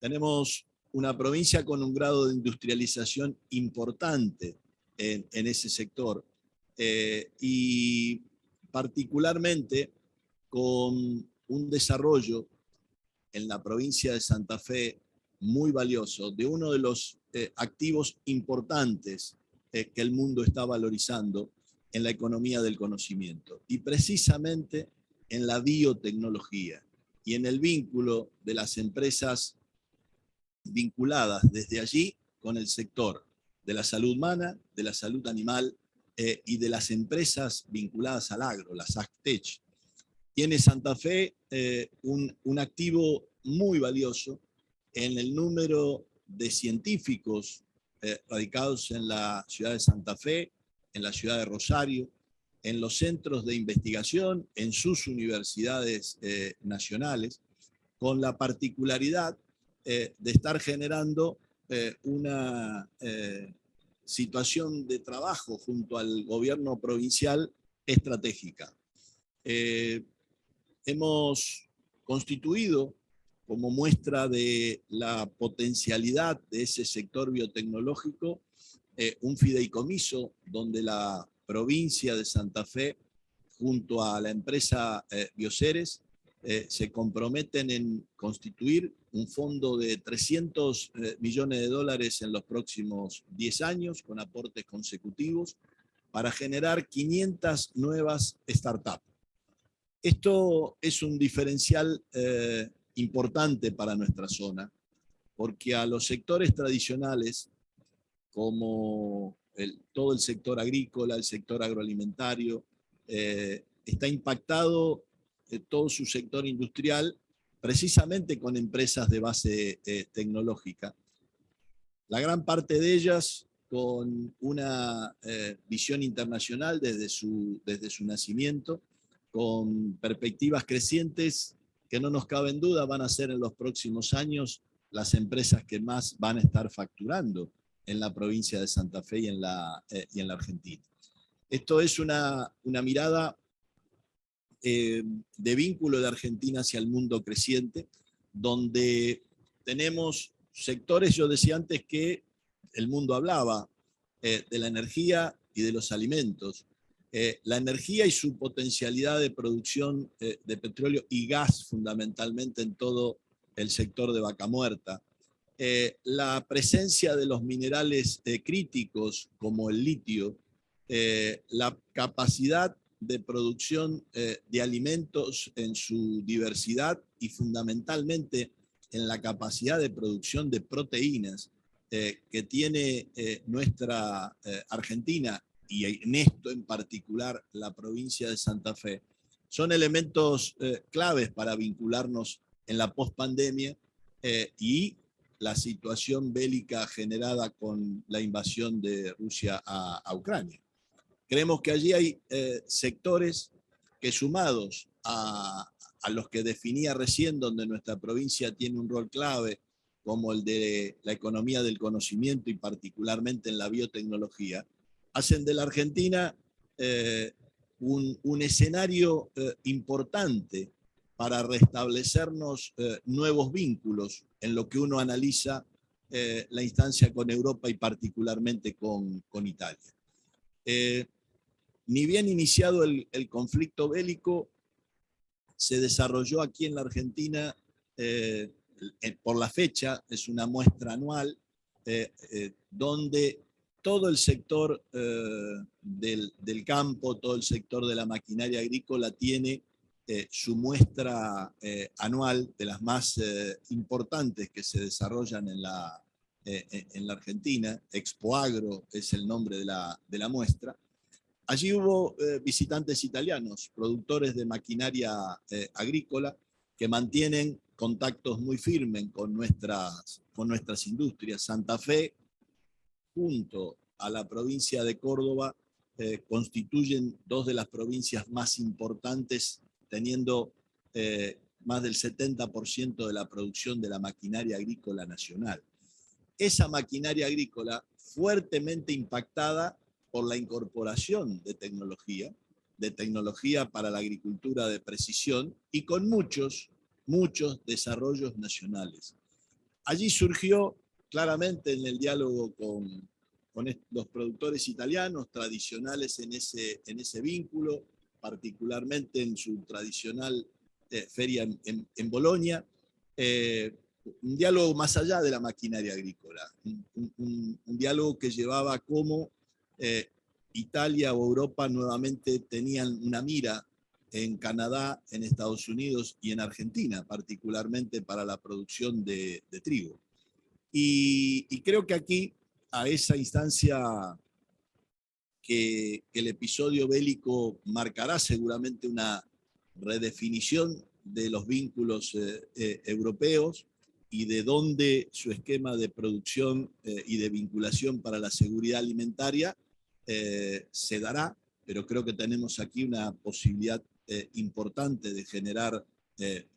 Tenemos una provincia con un grado de industrialización importante en, ese sector eh, y particularmente con un desarrollo en la provincia de Santa Fe muy valioso, de uno de los eh, activos importantes que el mundo está valorizando en la economía del conocimiento, y precisamente en la biotecnología y en el vínculo de las empresas vinculadas desde allí con el sector de la salud humana, de la salud animal eh, y de las empresas vinculadas al agro, las AgTech. Tiene Santa Fe eh, un, un activo muy valioso en el número de científicos eh, radicados en la ciudad de Santa Fe, en la ciudad de Rosario, en los centros de investigación, en sus universidades nacionales, con la particularidad de estar generando una situación de trabajo junto al gobierno provincial estratégica. Eh, hemos constituido como muestra de la potencialidad de ese sector biotecnológico eh, un fideicomiso donde la provincia de Santa Fe junto a la empresa eh, Bioceres eh, se comprometen en constituir un fondo de 300 eh, millones de dólares en los próximos 10 años con aportes consecutivos para generar 500 nuevas startups. Esto es un diferencial eh, importante para nuestra zona, porque a los sectores tradicionales, como todo el sector agrícola, el sector agroalimentario, está impactado todo su sector industrial, precisamente con empresas de base eh, tecnológica. La gran parte de ellas con una eh, visión internacional desde su, desde su nacimiento, con perspectivas crecientes que no nos cabe en duda van a ser en los próximos años las empresas que más van a estar facturando en la provincia de Santa Fe y en la, eh, y en la Argentina. Esto es una, una mirada eh, de vínculo de Argentina hacia el mundo creciente, donde tenemos sectores, yo decía antes que el mundo hablaba eh, de la energía y de los alimentos. La energía y su potencialidad de producción de petróleo y gas fundamentalmente en todo el sector de vaca muerta. La presencia de los minerales críticos como el litio, la capacidad de producción eh, de alimentos en su diversidad y fundamentalmente en la capacidad de producción de proteínas eh, que tiene eh, nuestra Argentina y en esto en particular la provincia de Santa Fe, son elementos claves para vincularnos en la pospandemia y la situación bélica generada con la invasión de Rusia a Ucrania. Creemos que allí hay eh, sectores que sumados a, los que definía recién, donde nuestra provincia tiene un rol clave, como el de la economía del conocimiento y particularmente en la biotecnología, hacen de la Argentina eh, un, escenario eh, importante para restablecernos nuevos vínculos en lo que uno analiza la instancia con Europa y particularmente con, Italia. Ni bien iniciado el, conflicto bélico, se desarrolló aquí en la Argentina, eh, por la fecha, es una muestra anual, eh, eh, donde todo el sector del, campo, todo el sector de la maquinaria agrícola tiene su muestra anual de las más importantes que se desarrollan en la, en la Argentina. Expo Agro es el nombre de la, de la muestra. Allí hubo eh, visitantes italianos, productores de maquinaria eh, agrícola, que mantienen contactos muy firmes con nuestras, con nuestras industrias. Santa Fe, junto a la provincia de Córdoba, eh, constituyen dos de las provincias más importantes, teniendo más del 70% de la producción de la maquinaria agrícola nacional. Esa maquinaria agrícola fuertemente impactada por la incorporación de tecnología, de tecnología para la agricultura de precisión y con muchos, muchos desarrollos nacionales. Allí surgió claramente en el diálogo con, con los productores italianos tradicionales en ese, en ese vínculo, particularmente en su tradicional feria en, en, Bolonia, un diálogo más allá de la maquinaria agrícola, un, diálogo que llevaba cómo Italia o Europa nuevamente tenían una mira en Canadá, en Estados Unidos y en Argentina, particularmente para la producción de, trigo. Y, creo que aquí, a esa instancia que, el episodio bélico marcará seguramente una redefinición de los vínculos eh, eh, europeos y de dónde su esquema de producción eh, y de vinculación para la seguridad alimentaria se dará, pero creo que tenemos aquí una posibilidad importante de generar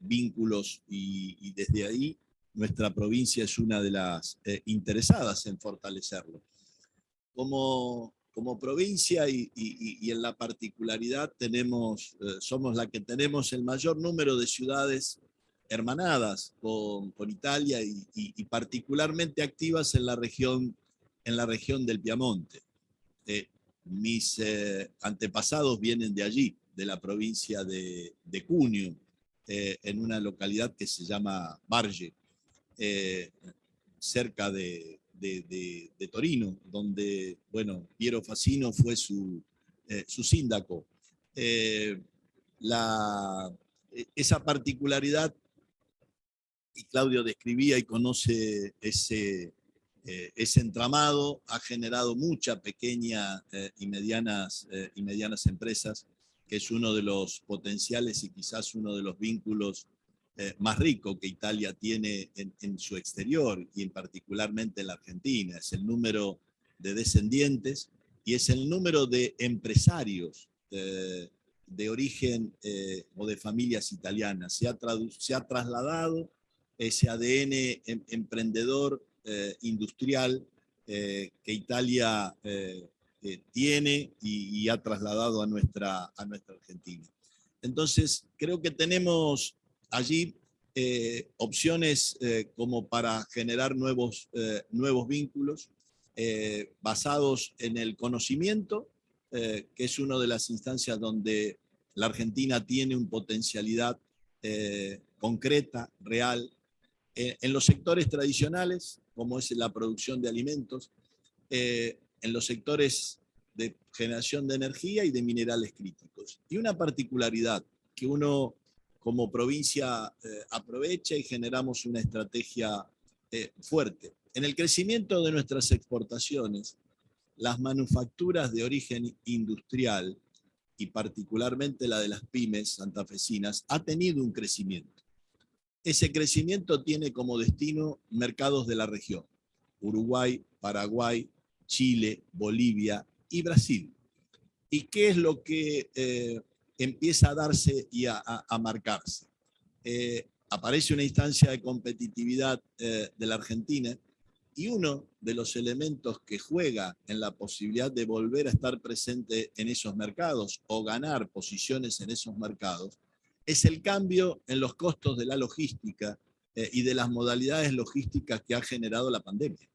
vínculos y, desde ahí nuestra provincia es una de las interesadas en fortalecerlo. Como, como provincia y, en la particularidad tenemos, somos la que tenemos el mayor número de ciudades hermanadas con, con Italia y, particularmente activas en la región, en la región del Piamonte. mis antepasados vienen de allí, de la provincia de, de Cuneo, eh, en una localidad que se llama Barge, eh, cerca de, de, Torino, donde, bueno, Piero Facino fue su, eh, su síndaco. La, esa particularidad, y Claudio describía y conoce ese, ese entramado, ha generado muchas pequeñas y, y medianas empresas que es uno de los potenciales y quizás uno de los vínculos eh, más ricos que Italia tiene en, su exterior y en particularmente en la Argentina. Es el número de descendientes y es el número de empresarios eh, de origen eh, o de familias italianas. Se ha, se ha trasladado ese ADN em, emprendedor industrial que Italia tiene y, ha trasladado a nuestra, a nuestra Argentina. Entonces, creo que tenemos allí eh, opciones eh, como para generar nuevos, eh, nuevos vínculos basados en el conocimiento, que es una de las instancias donde la Argentina tiene una potencialidad concreta, real, en los sectores tradicionales, como es la producción de alimentos, en los sectores de generación de energía y de minerales críticos. Y una particularidad que uno como provincia eh, aprovecha y generamos una estrategia eh, fuerte. En el crecimiento de nuestras exportaciones, las manufacturas de origen industrial y particularmente la de las pymes santafesinas, ha tenido un crecimiento. Ese crecimiento tiene como destino mercados de la región, Uruguay, Paraguay, Chile, Bolivia y Brasil. ¿Y qué es lo que eh, empieza a darse y a, marcarse? Eh, aparece una instancia de competitividad eh, de la Argentina y uno de los elementos que juega en la posibilidad de volver a estar presente en esos mercados o ganar posiciones en esos mercados es el cambio en los costos de la logística y de las modalidades logísticas que ha generado la pandemia.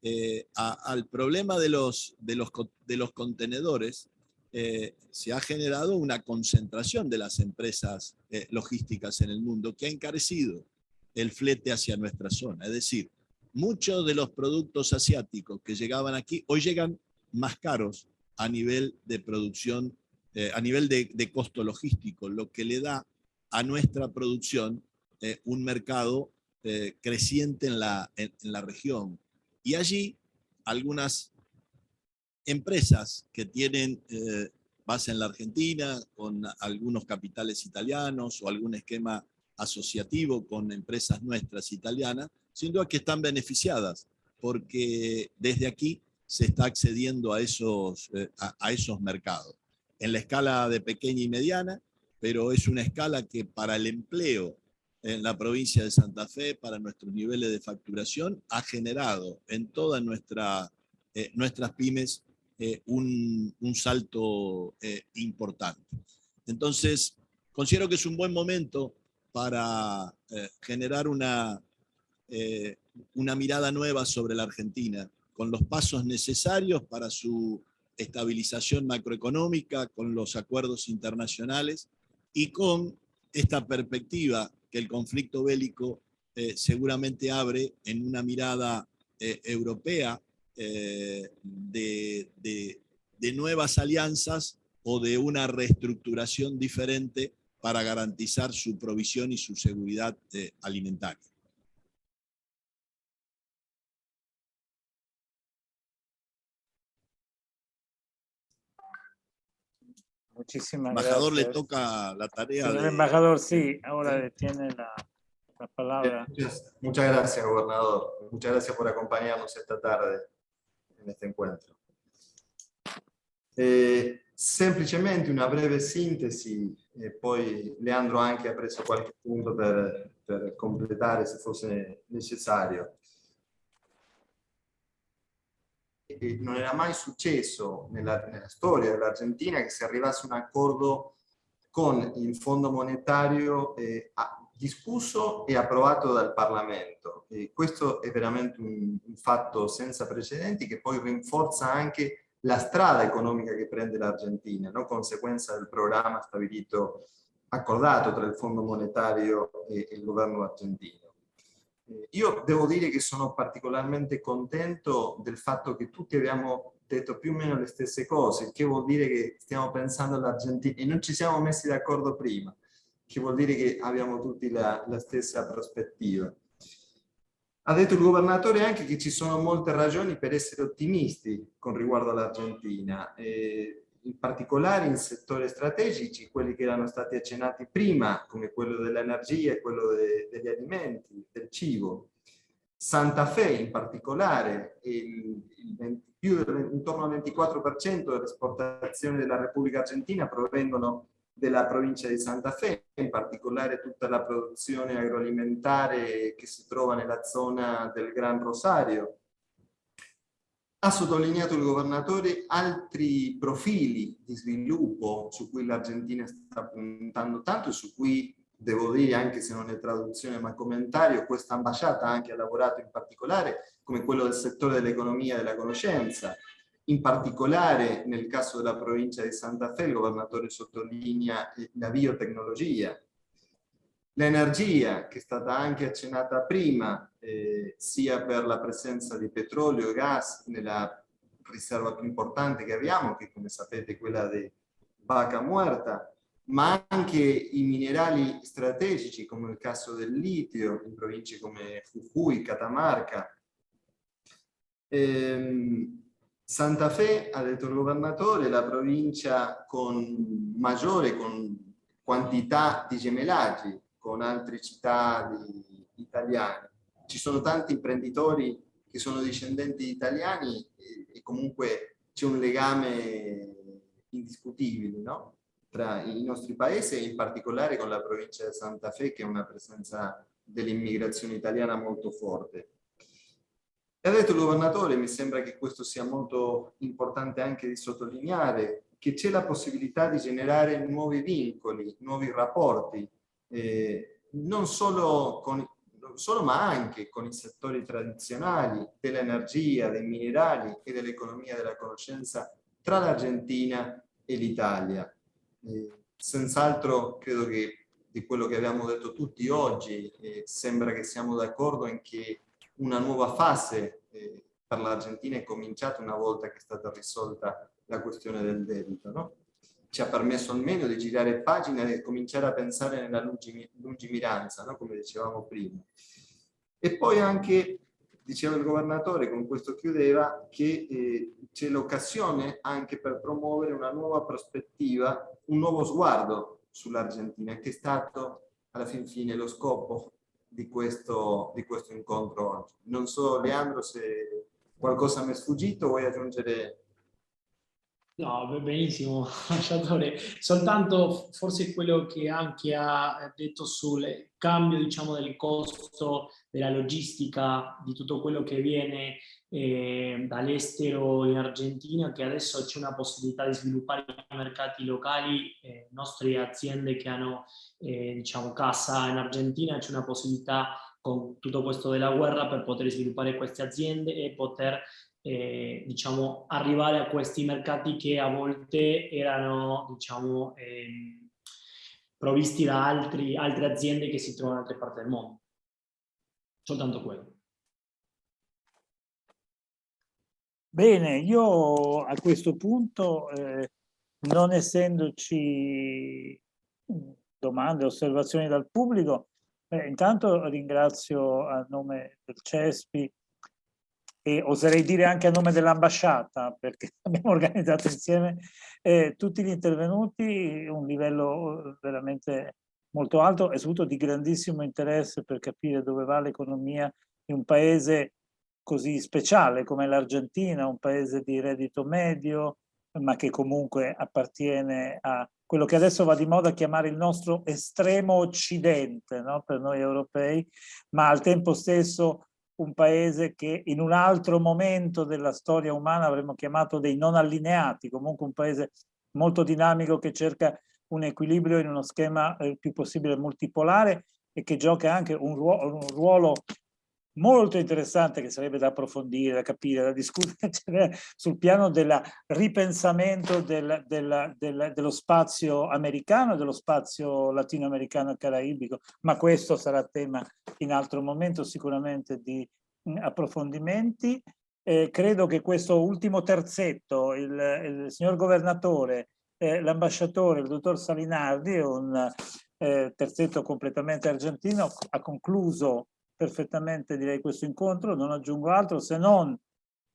Eh, al problema de los, de los, de los contenedores, eh, se ha generado una concentración de las empresas eh, logísticas en el mundo que ha encarecido el flete hacia nuestra zona. Es decir, muchos de los productos asiáticos que llegaban aquí hoy llegan más caros a nivel de producción, a nivel de, costo logístico, lo que le da a nuestra producción un mercado creciente en la, en la región, y allí algunas empresas que tienen eh, base en la Argentina, con algunos capitales italianos o algún esquema asociativo con empresas nuestras italianas, sin duda que están beneficiadas, porque desde aquí se está accediendo a esos, eh, a esos mercados. En la escala de pequeña y mediana, pero es una escala que para el empleo en la provincia de Santa Fe para nuestros niveles de facturación ha generado en todas nuestra, eh, nuestras pymes eh, un, salto eh, importante. Entonces, considero que es un buen momento para generar una, una mirada nueva sobre la Argentina, con los pasos necesarios para su estabilización macroeconómica, con los acuerdos internacionales y con esta perspectiva que el conflicto bélico eh, seguramente abre en una mirada eh, europea eh, de, de, nuevas alianzas o de una reestructuración diferente para garantizar su provisión y su seguridad alimentaria. Muchísimas embajador le toca la tarea. El embajador sí, ahora tiene la, la palabra. Muchas, gracias, gobernador. Muchas gracias por acompañarnos esta tarde este encuentro. Eh, semplicemente una breve sintesi, e poi Leandro anche ha preso qualche punto per, per completare se fosse necessario. non era mai successo nella, nella storia dell'Argentina che si arrivasse a un accordo con il Fondo Monetario eh, discusso e approvato dal Parlamento. E questo è veramente un, un fatto senza precedenti che poi rinforza anche la strada economica che prende l'Argentina, no? conseguenza del programma stabilito, accordato tra il Fondo Monetario e, e il governo argentino. Io devo dire che sono particolarmente contento del fatto che tutti abbiamo detto più o meno le stesse cose, che vuol dire che stiamo pensando all'Argentina e non ci siamo messi d'accordo prima, che vuol dire che abbiamo tutti la, la stessa prospettiva. Ha detto il governatore anche che ci sono molte ragioni per essere ottimisti con riguardo all'Argentina in particolare in settori strategici, quelli che erano stati accennati prima, come quello dell'energia e quello de degli alimenti, del cibo. Santa Fe in particolare, il, il, più, intorno al 24% delle esportazioni della Repubblica Argentina provengono della provincia di Santa Fe, in particolare tutta la produzione agroalimentare che si trova nella zona del Gran Rosario, ha sottolineato il governatore altri profili di sviluppo su cui l'Argentina sta puntando tanto e su cui devo dire, anche se non è traduzione ma commentario, questa ambasciata anche ha lavorato in particolare, come quello del settore dell'economia e della conoscenza. In particolare nel caso della provincia di Santa Fe il governatore sottolinea la biotecnologia, L'energia, che è stata anche accennata prima, eh, sia per la presenza di petrolio e gas nella riserva più importante che abbiamo, che come sapete è quella di Vaca Muerta, ma anche i minerali strategici, come il caso del litio, in province come Jujuy, Catamarca. Ehm, Santa Fe, ha detto il governatore, la provincia con maggiore con quantità di gemellaggi, con altre città di, italiane. Ci sono tanti imprenditori che sono discendenti di italiani e, e comunque c'è un legame indiscutibile no? tra i nostri paesi e in particolare con la provincia di Santa Fe che è una presenza dell'immigrazione italiana molto forte. E ha detto il governatore, mi sembra che questo sia molto importante anche di sottolineare, che c'è la possibilità di generare nuovi vincoli, nuovi rapporti eh, non, solo con, solo ma anche con i settori tradizionali dell'energia, dei minerali e dell'economia della conoscenza tra l'Argentina e l'Italia. Eh, Senz'altro credo che di quello che abbiamo detto tutti oggi eh, sembra che siamo d'accordo in che una nuova fase eh, per l'Argentina è cominciata una volta che è stata risolta la questione del debito. No? ci ha permesso almeno di girare pagina e cominciare a pensare nella lungimiranza, no? come dicevamo prima. E poi anche, diceva il governatore, con questo chiudeva, che eh, c'è l'occasione anche per promuovere una nuova prospettiva, un nuovo sguardo sull'Argentina, che è stato alla fin fine lo scopo di questo, di questo incontro oggi. Non so, Leandro, se qualcosa mi è sfuggito, vuoi aggiungere No, benissimo, ambasciatore. Soltanto forse quello che anche ha detto sul cambio diciamo, del costo della logistica di tutto quello che viene eh, dall'estero in Argentina, che adesso c'è una possibilità di sviluppare i mercati locali, eh, nostre aziende che hanno eh, diciamo, casa in Argentina, c'è una possibilità con tutto questo della guerra per poter sviluppare queste aziende e poter eh, diciamo, arrivare a questi mercati che a volte erano diciamo, eh, provvisti da altri, altre aziende che si trovano in altre parti del mondo. Soltanto quello. Bene, io a questo punto, eh, non essendoci domande, osservazioni dal pubblico, eh, intanto ringrazio a nome del CESPI e oserei dire anche a nome dell'ambasciata, perché abbiamo organizzato insieme eh, tutti gli intervenuti, un livello veramente molto alto e soprattutto di grandissimo interesse per capire dove va l'economia di un paese così speciale come l'Argentina, un paese di reddito medio, ma che comunque appartiene a quello che adesso va di moda chiamare il nostro estremo occidente no? per noi europei, ma al tempo stesso un paese che in un altro momento della storia umana avremmo chiamato dei non allineati, comunque un paese molto dinamico che cerca un equilibrio in uno schema il più possibile multipolare e che gioca anche un ruolo, un ruolo molto interessante che sarebbe da approfondire, da capire, da discutere sul piano del ripensamento del, del, del, dello spazio americano dello spazio latinoamericano e caraibico, ma questo sarà tema in altro momento sicuramente di mm, approfondimenti. Eh, credo che questo ultimo terzetto, il, il signor governatore, eh, l'ambasciatore, il dottor Salinardi, un eh, terzetto completamente argentino, ha concluso perfettamente direi questo incontro, non aggiungo altro se non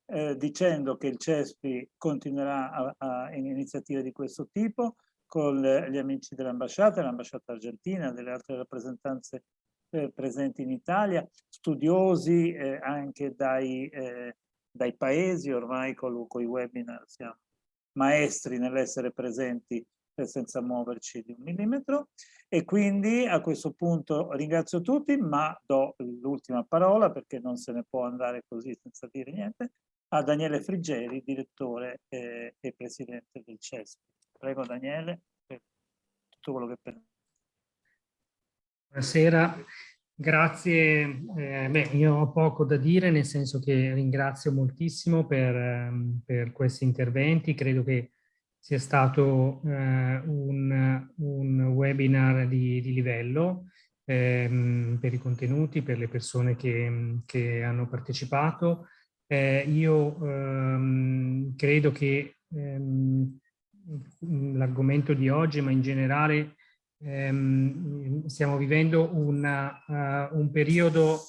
eh, dicendo che il CESPI continuerà a, a, in iniziative di questo tipo con le, gli amici dell'ambasciata, l'ambasciata argentina, delle altre rappresentanze eh, presenti in Italia, studiosi eh, anche dai, eh, dai, paesi, ormai con, con i webinar siamo maestri nell'essere presenti senza muoverci di un millimetro e quindi a questo punto ringrazio tutti ma do l'ultima parola perché non se ne può andare così senza dire niente a Daniele Friggeri, direttore eh, e presidente del CESP. Prego Daniele per tutto quello che pensi. Buonasera, grazie. Eh, beh, io ho poco da dire nel senso che ringrazio moltissimo per, ehm, per questi interventi, credo che sia stato eh, un, un, webinar di, di livello ehm, per i contenuti, per le persone che, che hanno partecipato. Eh, io ehm, credo che ehm, l'argomento di oggi, ma in generale ehm, stiamo vivendo una, uh, un periodo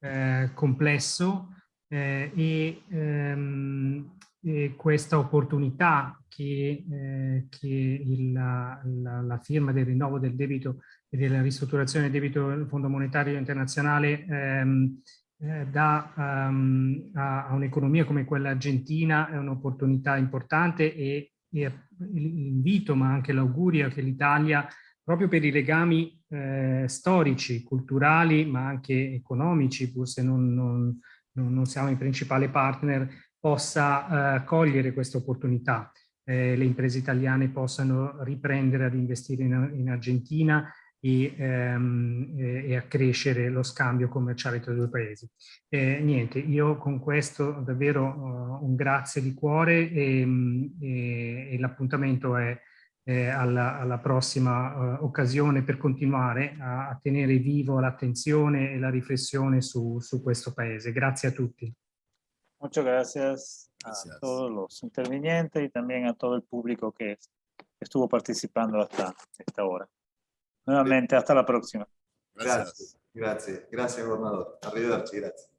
eh, complesso eh, e ehm, eh, questa opportunità che, eh, che il, la, la, firma del rinnovo del debito e della ristrutturazione del debito del Fondo Monetario Internazionale ehm, eh, dà um, a, a un'economia come quella argentina è un'opportunità importante e, e l'invito ma anche l'augurio che l'Italia proprio per i legami eh, storici, culturali ma anche economici, pur se non, non, non siamo i principali partner, possa eh, cogliere questa opportunità. Eh, le imprese italiane possano riprendere ad investire in, in Argentina e, ehm, e, accrescere lo scambio commerciale tra i due paesi. Eh, niente, io con questo davvero uh, un grazie di cuore e, e, e l'appuntamento è eh, alla, alla, prossima uh, occasione per continuare a, a tenere vivo l'attenzione e la riflessione su, su questo paese. Grazie a tutti. Muchas gracias, gracias, a todos los intervinientes y también a todo el público que estuvo participando hasta esta hora. Nuevamente, hasta la próxima. Gracias. Gracias, gracias, gobernador. Arrivederci, gracias.